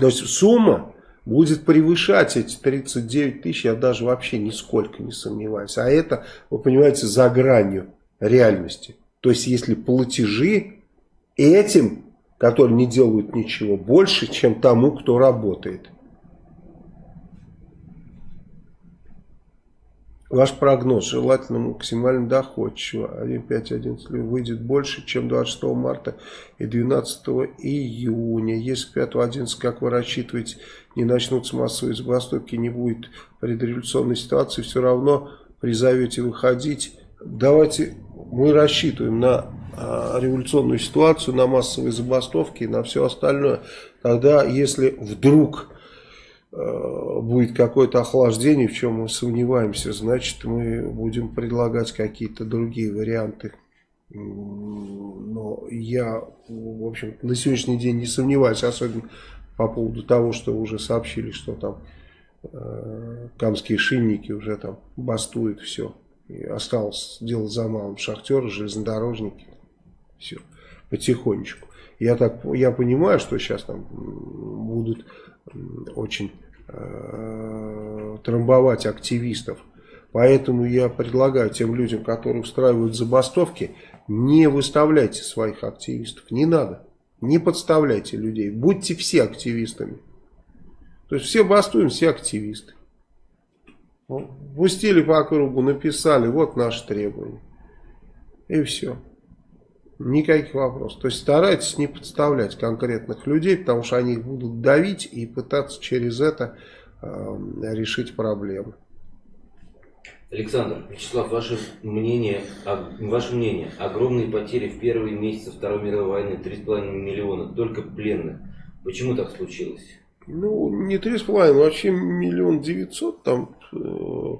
[SPEAKER 1] То есть сумма будет превышать эти 39 тысяч, я даже вообще нисколько не сомневаюсь. А это, вы понимаете, за гранью реальности. То есть если платежи этим которые не делают ничего, больше, чем тому, кто работает. Ваш прогноз желательно максимально доходчиво. 1.5.11 выйдет больше, чем 26 марта и 12 июня. Если 5.11, как вы рассчитываете, не начнутся массовые забастовки, не будет предреволюционной ситуации, все равно призовете выходить. Давайте мы рассчитываем на а, революционную ситуацию, на массовые забастовки и на все остальное. Тогда, если вдруг э, будет какое-то охлаждение, в чем мы сомневаемся, значит мы будем предлагать какие-то другие варианты. Но я, в общем, на сегодняшний день не сомневаюсь, особенно по поводу того, что уже сообщили, что там э, камские шинники уже там бастуют все. И осталось дело за малым. Шахтеры, железнодорожники. Все, потихонечку. Я, так, я понимаю, что сейчас там будут очень э, трамбовать активистов. Поэтому я предлагаю тем людям, которые устраивают забастовки, не выставляйте своих активистов. Не надо. Не подставляйте людей. Будьте все активистами. То есть все бастуем, все активисты. Пустили по кругу, написали, вот наши требования. И все. Никаких вопросов. То есть старайтесь не подставлять конкретных людей, потому что они будут давить и пытаться через это э, решить проблемы.
[SPEAKER 2] Александр, Вячеслав, ваше мнение, ваше мнение, огромные потери в первые месяцы Второй мировой войны, 3,5 миллиона, только пленных. Почему так случилось?
[SPEAKER 1] Ну, не 3,5, вообще миллион девятьсот там э,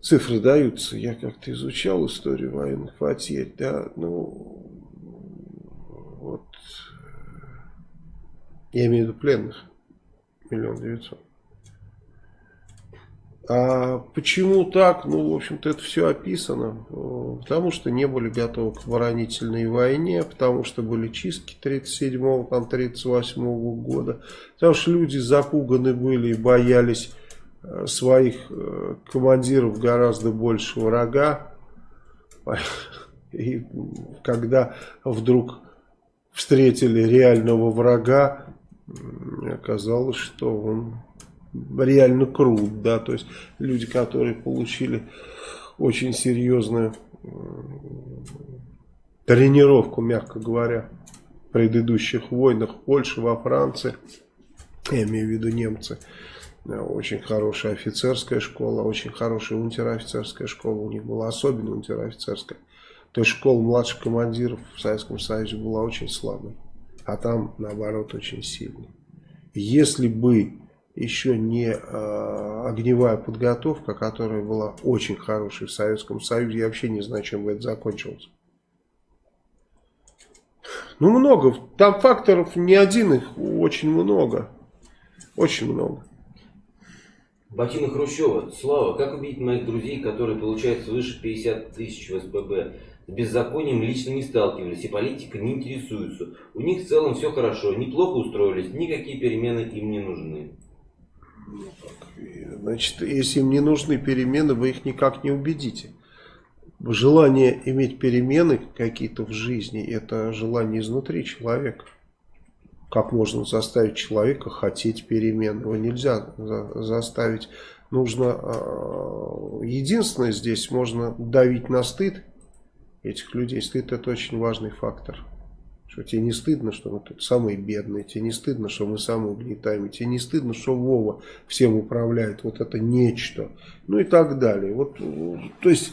[SPEAKER 1] цифры даются. Я как-то изучал историю военных потерь, да, ну, вот, я имею в виду пленных, миллион девятьсот. А почему так? Ну, в общем-то, это все описано. Потому что не были готовы к оборонительной войне, потому что были чистки 37-го, там 38-го года. Потому что люди запуганы были и боялись своих э, командиров гораздо больше врага. <laughs> И когда вдруг встретили реального врага, оказалось, что он реально крут, да, то есть люди, которые получили очень серьезную тренировку, мягко говоря, в предыдущих войнах в Польше, во Франции, я имею в виду немцы, очень хорошая офицерская школа, очень хорошая унтер-офицерская школа у них была, особенно унтер-офицерская. То есть школа младших командиров в Советском Союзе была очень слабой, а там, наоборот, очень сильной. Если бы еще не э, огневая подготовка, которая была очень хорошей в Советском Союзе, я вообще не знаю, чем бы это закончилось. Ну, много. Там факторов не один, их очень много. Очень много.
[SPEAKER 2] Батина Хрущева. Слава, как убедить моих друзей, которые получают свыше 50 тысяч в СПБ? С беззаконием лично не сталкивались и политика не интересуются. У них в целом все хорошо, неплохо устроились, никакие перемены им не нужны.
[SPEAKER 1] Значит, если им не нужны перемены, вы их никак не убедите. Желание иметь перемены какие-то в жизни, это желание изнутри человека. Как можно заставить человека хотеть перемен? Его нельзя заставить. Нужно, а, единственное здесь, можно давить на стыд этих людей. Стыд это очень важный фактор. Что тебе не стыдно, что мы тут самые бедные, тебе не стыдно, что мы самые угнетаемые, тебе не стыдно, что Вова всем управляет, вот это нечто, ну и так далее. Вот, то есть,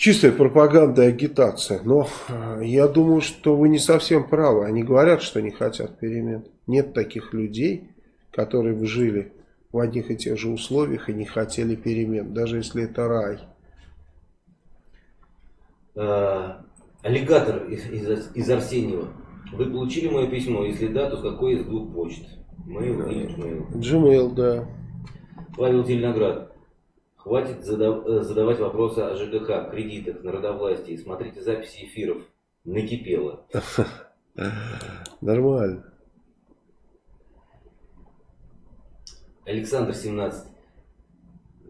[SPEAKER 1] чистая пропаганда и агитация. Но э, я думаю, что вы не совсем правы. Они говорят, что не хотят перемен. Нет таких людей, которые бы жили в одних и тех же условиях и не хотели перемен, даже если это рай.
[SPEAKER 2] А, Аллигатор из, из, из Арсеньева. Вы получили мое письмо? Если да, то с какой из двух почт? Mail или Gmail?
[SPEAKER 1] Gmail, да.
[SPEAKER 2] Павел Зеленоград. Хватит задав, э, задавать вопросы о ЖКХ, кредитах, народовластии. Смотрите записи эфиров. Накипело. <laughs>
[SPEAKER 1] Нормально.
[SPEAKER 2] Александр 17.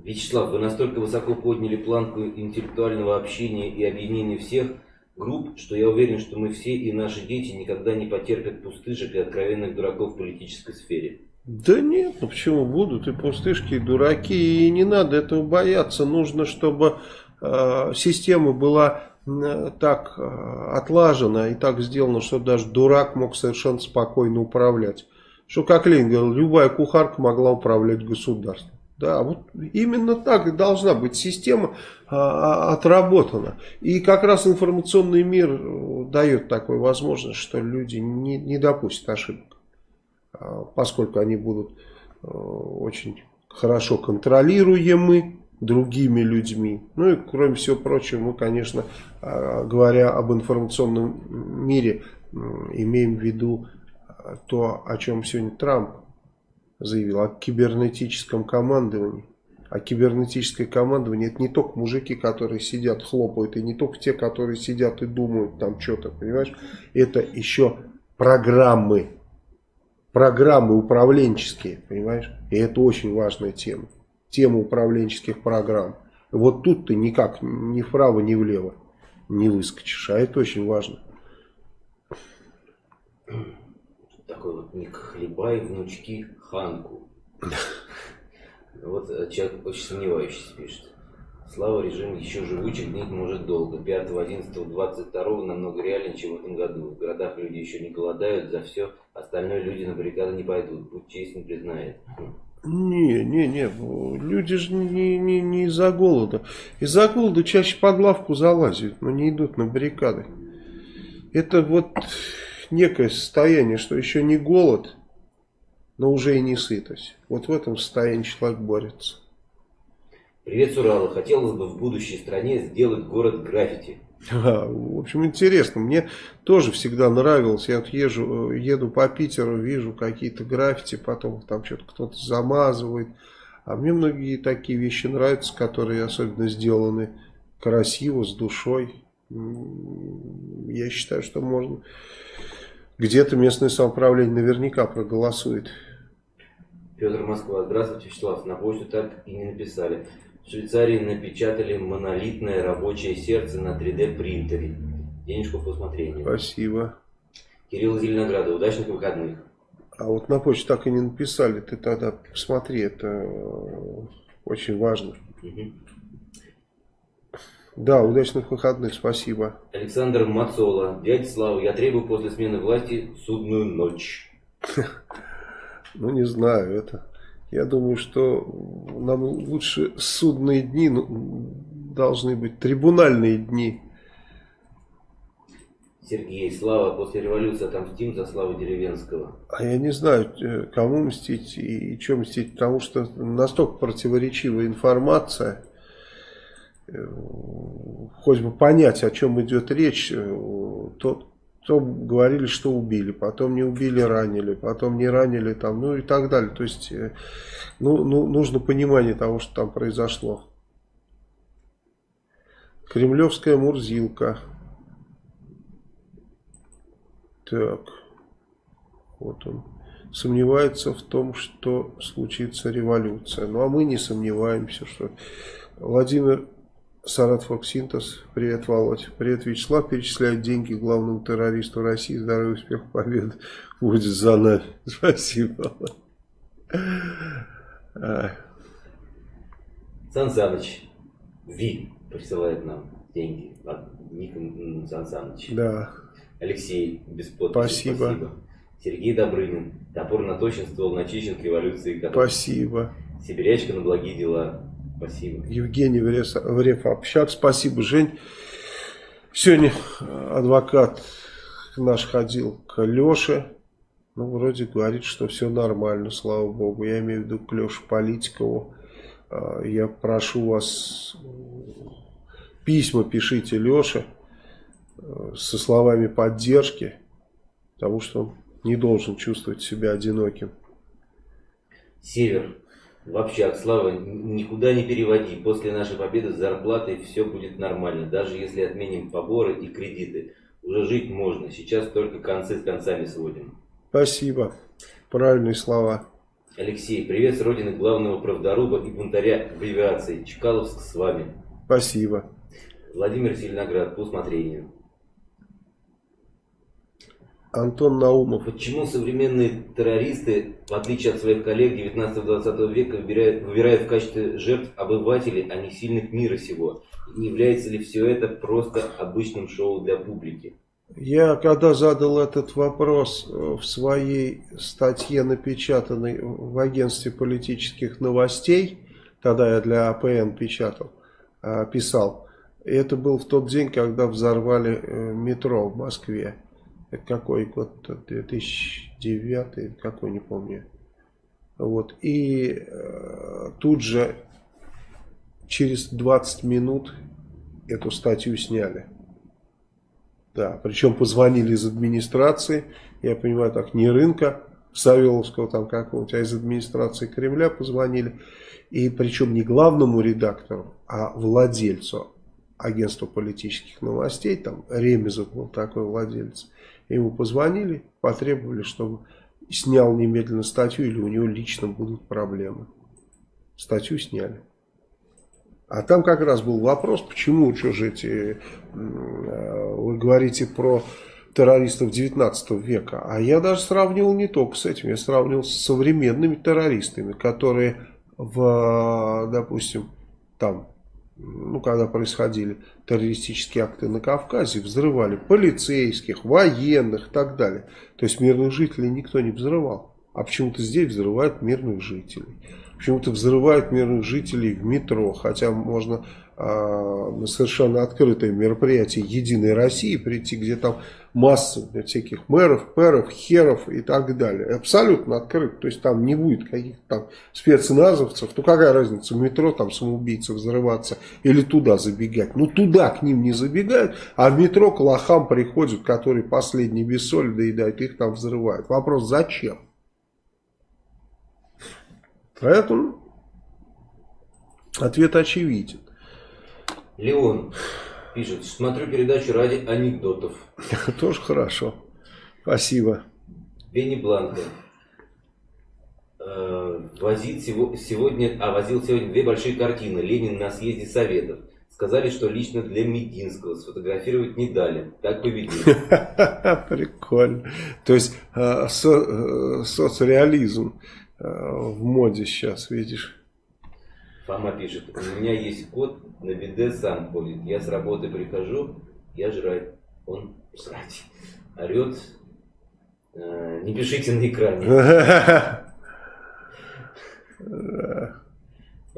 [SPEAKER 2] Вячеслав, вы настолько высоко подняли планку интеллектуального общения и объединения всех, групп, что я уверен, что мы все и наши дети никогда не потерпят пустышек и откровенных дураков в политической сфере.
[SPEAKER 1] Да нет, ну почему будут и пустышки, и дураки, и не надо этого бояться. Нужно, чтобы э, система была э, так э, отлажена и так сделана, что даже дурак мог совершенно спокойно управлять. Что, как Ленин говорил, любая кухарка могла управлять государством. Да, вот именно так и должна быть система а, а, отработана. И как раз информационный мир э, дает такую возможность, что люди не, не допустят ошибок. А, поскольку они будут а, очень хорошо контролируемы другими людьми. Ну и кроме всего прочего, мы, конечно, а, говоря об информационном мире, имеем в виду то, о чем сегодня Трамп заявил о кибернетическом командовании. А кибернетическое командование это не только мужики, которые сидят, хлопают, и не только те, которые сидят и думают там что-то, понимаешь? Это еще программы, программы управленческие, понимаешь? И это очень важная тема. Тема управленческих программ. Вот тут ты никак ни вправо, ни влево не выскочишь, а это очень важно.
[SPEAKER 2] Такой вот ник Хлебай, внучки Ханку. Вот э, человек очень сомневающийся пишет. Слава режим еще живучих гнить может долго. 5, 11, 22 намного реальнее, чем в этом году. В городах люди еще не голодают, за все остальное люди на баррикады не пойдут. Будь честен, признает.
[SPEAKER 1] Не, не, не, люди же не, не, не из-за голода. Из-за голода чаще под лавку залазят, но не идут на баррикады. Это вот некое состояние, что еще не голод, но уже и не сытость. Вот в этом состоянии человек борется.
[SPEAKER 2] Привет, Сурала. Хотелось бы в будущей стране сделать город граффити.
[SPEAKER 1] В общем, интересно. Мне тоже всегда нравилось. Я вот езжу, еду по Питеру, вижу какие-то граффити, потом там что-то кто-то замазывает. А мне многие такие вещи нравятся, которые особенно сделаны красиво, с душой. Я считаю, что можно... Где-то местное самоуправление наверняка проголосует.
[SPEAKER 2] Петр Москва. Здравствуйте, Вячеслав. На почту так и не написали. В Швейцарии напечатали монолитное рабочее сердце на 3D принтере. Денежку по усмотрению.
[SPEAKER 1] Спасибо.
[SPEAKER 2] Кирилл Зеленограда. Удачных выходных.
[SPEAKER 1] А вот на почту так и не написали. Ты тогда посмотри, это э, очень важно. Угу. Да, удачных выходных, спасибо.
[SPEAKER 2] Александр Мацола. Дядя Слава, я требую после смены власти судную ночь. <laughs>
[SPEAKER 1] Ну, не знаю, это... Я думаю, что нам лучше судные дни ну, должны быть, трибунальные дни.
[SPEAKER 2] Сергей, Слава, после революции отомстим за Славу Деревенского.
[SPEAKER 1] А я не знаю, э, кому мстить и, и что мстить, потому что настолько противоречивая информация. Э, хоть бы понять, о чем идет речь, э, то, говорили, что убили, потом не убили, ранили, потом не ранили, там, ну и так далее. То есть, ну, ну, нужно понимание того, что там произошло. Кремлевская Мурзилка. Так, вот он. Сомневается в том, что случится революция. Ну, а мы не сомневаемся, что... Владимир Саратов Синтез. Привет, Володь. Привет, Вячеслав. Перечисляют деньги главному террористу России. Здоровья, успех, победы будет за нами. <laughs> Спасибо.
[SPEAKER 2] Сан Саныч, Ви присылает нам деньги от Ника Сан Саныч.
[SPEAKER 1] Да.
[SPEAKER 2] Алексей, без подписи.
[SPEAKER 1] Спасибо. Спасибо.
[SPEAKER 2] Сергей Добрынин. Топор наточен, ствол начищен к революции.
[SPEAKER 1] Спасибо.
[SPEAKER 2] Сибирячка на благие дела. Спасибо.
[SPEAKER 1] Евгений Врев Общак. Спасибо, Жень. Сегодня адвокат наш ходил к Леше. Ну, вроде говорит, что все нормально, слава богу. Я имею в виду к Леше Политикову. А, я прошу вас, письма пишите Леше э, со словами поддержки, потому что он не должен чувствовать себя одиноким.
[SPEAKER 2] Север. Вообще, Слава, никуда не переводи. После нашей победы с зарплатой все будет нормально. Даже если отменим поборы и кредиты. Уже жить можно. Сейчас только концы с концами сводим.
[SPEAKER 1] Спасибо. Правильные слова.
[SPEAKER 2] Алексей, привет с родины главного правдоруба и бунтаря в авиации. Чкаловск с вами.
[SPEAKER 1] Спасибо.
[SPEAKER 2] Владимир Зеленоград, по усмотрению.
[SPEAKER 1] Антон Наумов.
[SPEAKER 2] Почему современные террористы, в отличие от своих коллег 19-20 века, выбирают, выбирают в качестве жертв обывателей, а не сильных мира сего? Не является ли все это просто обычным шоу для публики?
[SPEAKER 1] Я когда задал этот вопрос э, в своей статье, напечатанной в агентстве политических новостей, тогда я для АПН печатал, э, писал, это был в тот день, когда взорвали э, метро в Москве. Это какой год? 2009, какой, не помню. Вот. И э, тут же через 20 минут эту статью сняли. Да, причем позвонили из администрации, я понимаю, так, не рынка, Савеловского там какого-нибудь, а из администрации Кремля позвонили. И причем не главному редактору, а владельцу агентства политических новостей, там Ремезов был такой владелец. Ему позвонили, потребовали, чтобы снял немедленно статью или у него лично будут проблемы. Статью сняли. А там как раз был вопрос, почему, что же эти, вы говорите про террористов 19 века. А я даже сравнивал не только с этим, я сравнивал с современными террористами, которые в, допустим, там, ну, когда происходили террористические акты на Кавказе, взрывали полицейских, военных и так далее. То есть мирных жителей никто не взрывал. А почему-то здесь взрывают мирных жителей почему-то взрывают мирных жителей в метро, хотя можно а, на совершенно открытое мероприятие Единой России прийти, где там масса всяких мэров, пэров, херов и так далее. Абсолютно открыто, то есть там не будет каких-то там спецназовцев, ну какая разница, в метро там самоубийцы взрываться или туда забегать. Ну туда к ним не забегают, а в метро к лохам приходят, которые последний без соли доедают, их там взрывают. Вопрос, зачем? Поэтому ответ очевиден.
[SPEAKER 2] Леон пишет, смотрю передачу ради анекдотов. <laughs>
[SPEAKER 1] Тоже хорошо. Спасибо.
[SPEAKER 2] Бенни Бланко. Э, возит сегодня, а возил сегодня две большие картины. Ленин на съезде Советов. Сказали, что лично для Мединского сфотографировать не дали. Так поведение. <laughs>
[SPEAKER 1] Прикольно. То есть э, э, соцреализм. Э, в моде сейчас, видишь.
[SPEAKER 2] Фома пишет, у меня есть кот, на биде сам ходит. Я с работы прихожу, я жрать, он срать. Орет, э, не пишите на экране.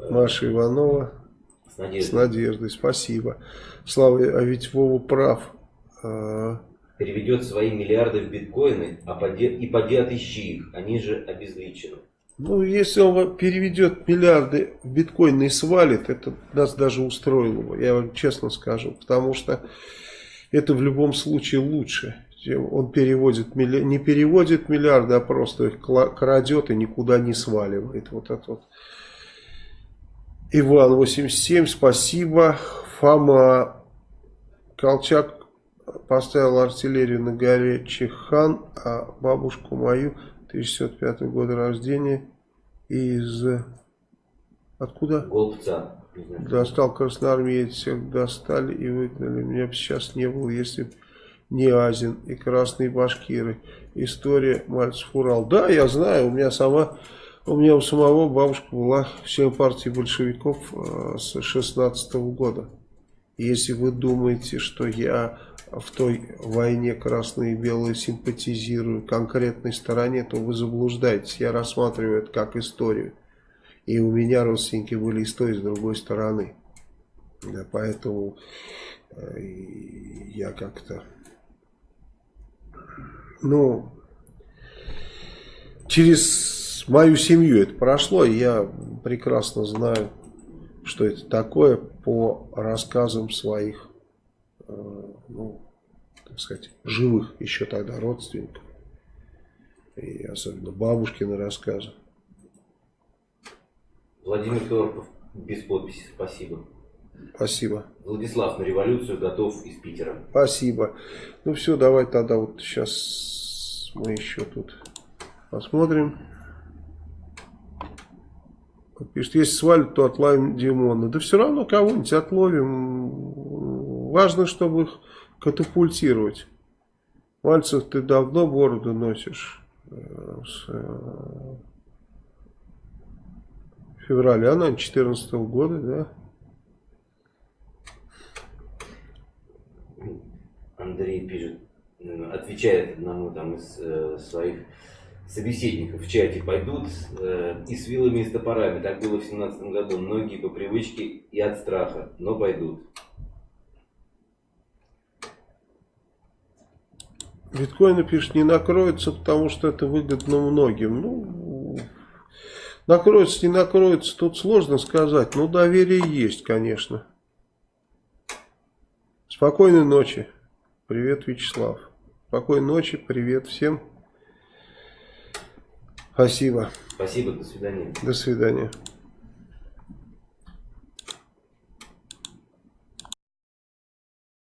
[SPEAKER 1] Маша Иванова.
[SPEAKER 2] С надеждой.
[SPEAKER 1] С надеждой, спасибо. Слава, а ведь Вова прав. А,
[SPEAKER 2] Переведет свои миллиарды в биткоины, а поди, и поди отыщи их, они же обезличены.
[SPEAKER 1] Ну, если он переведет миллиарды в и свалит, это нас даже устроило бы, я вам честно скажу. Потому что это в любом случае лучше, он переводит, не переводит миллиарды, а просто их крадет и никуда не сваливает. Вот это вот. Иван 87, спасибо. Фома Колчак поставил артиллерию на горе Чехан, а бабушку мою 1905 года рождения из... Откуда?
[SPEAKER 2] Голубца.
[SPEAKER 1] Достал красноармеец, всех достали и выгнали. Меня бы сейчас не было, если бы не Азин и красные башкиры. История Мальцев Урал. Да, я знаю, у меня сама у меня у самого бабушка была член партии большевиков э, с 16 -го года. Если вы думаете, что я в той войне красные и белые симпатизирую конкретной стороне, то вы заблуждаетесь. Я рассматриваю это как историю. И у меня родственники были и с той, и с другой стороны. Да, поэтому э, я как-то... Ну, через мою семью это прошло, и я прекрасно знаю, что это такое по рассказам своих, ну, так сказать, живых еще тогда родственников. И особенно бабушкины рассказы.
[SPEAKER 2] Владимир Торпов, без подписи, спасибо.
[SPEAKER 1] Спасибо.
[SPEAKER 2] Владислав на революцию готов из Питера.
[SPEAKER 1] Спасибо. Ну все, давай тогда вот сейчас мы еще тут посмотрим. Пишет, если свалят, то отловим Димона. Да все равно кого-нибудь отловим. Важно, чтобы их катапультировать. Мальцев, ты давно бороду носишь. Э, с э, февраля, наверное, 14 -го года, да?
[SPEAKER 2] Андрей пишет, отвечает одному там из э, своих собеседников в чате пойдут э, и с вилами, и с топорами. Так было в семнадцатом году. Многие по привычке и от страха, но пойдут.
[SPEAKER 1] Биткоины, пишет, не накроется, потому что это выгодно многим. Ну, накроется, не накроется, тут сложно сказать. Но доверие есть, конечно. Спокойной ночи. Привет, Вячеслав. Спокойной ночи, привет всем. Спасибо.
[SPEAKER 2] Спасибо, до свидания.
[SPEAKER 1] До свидания.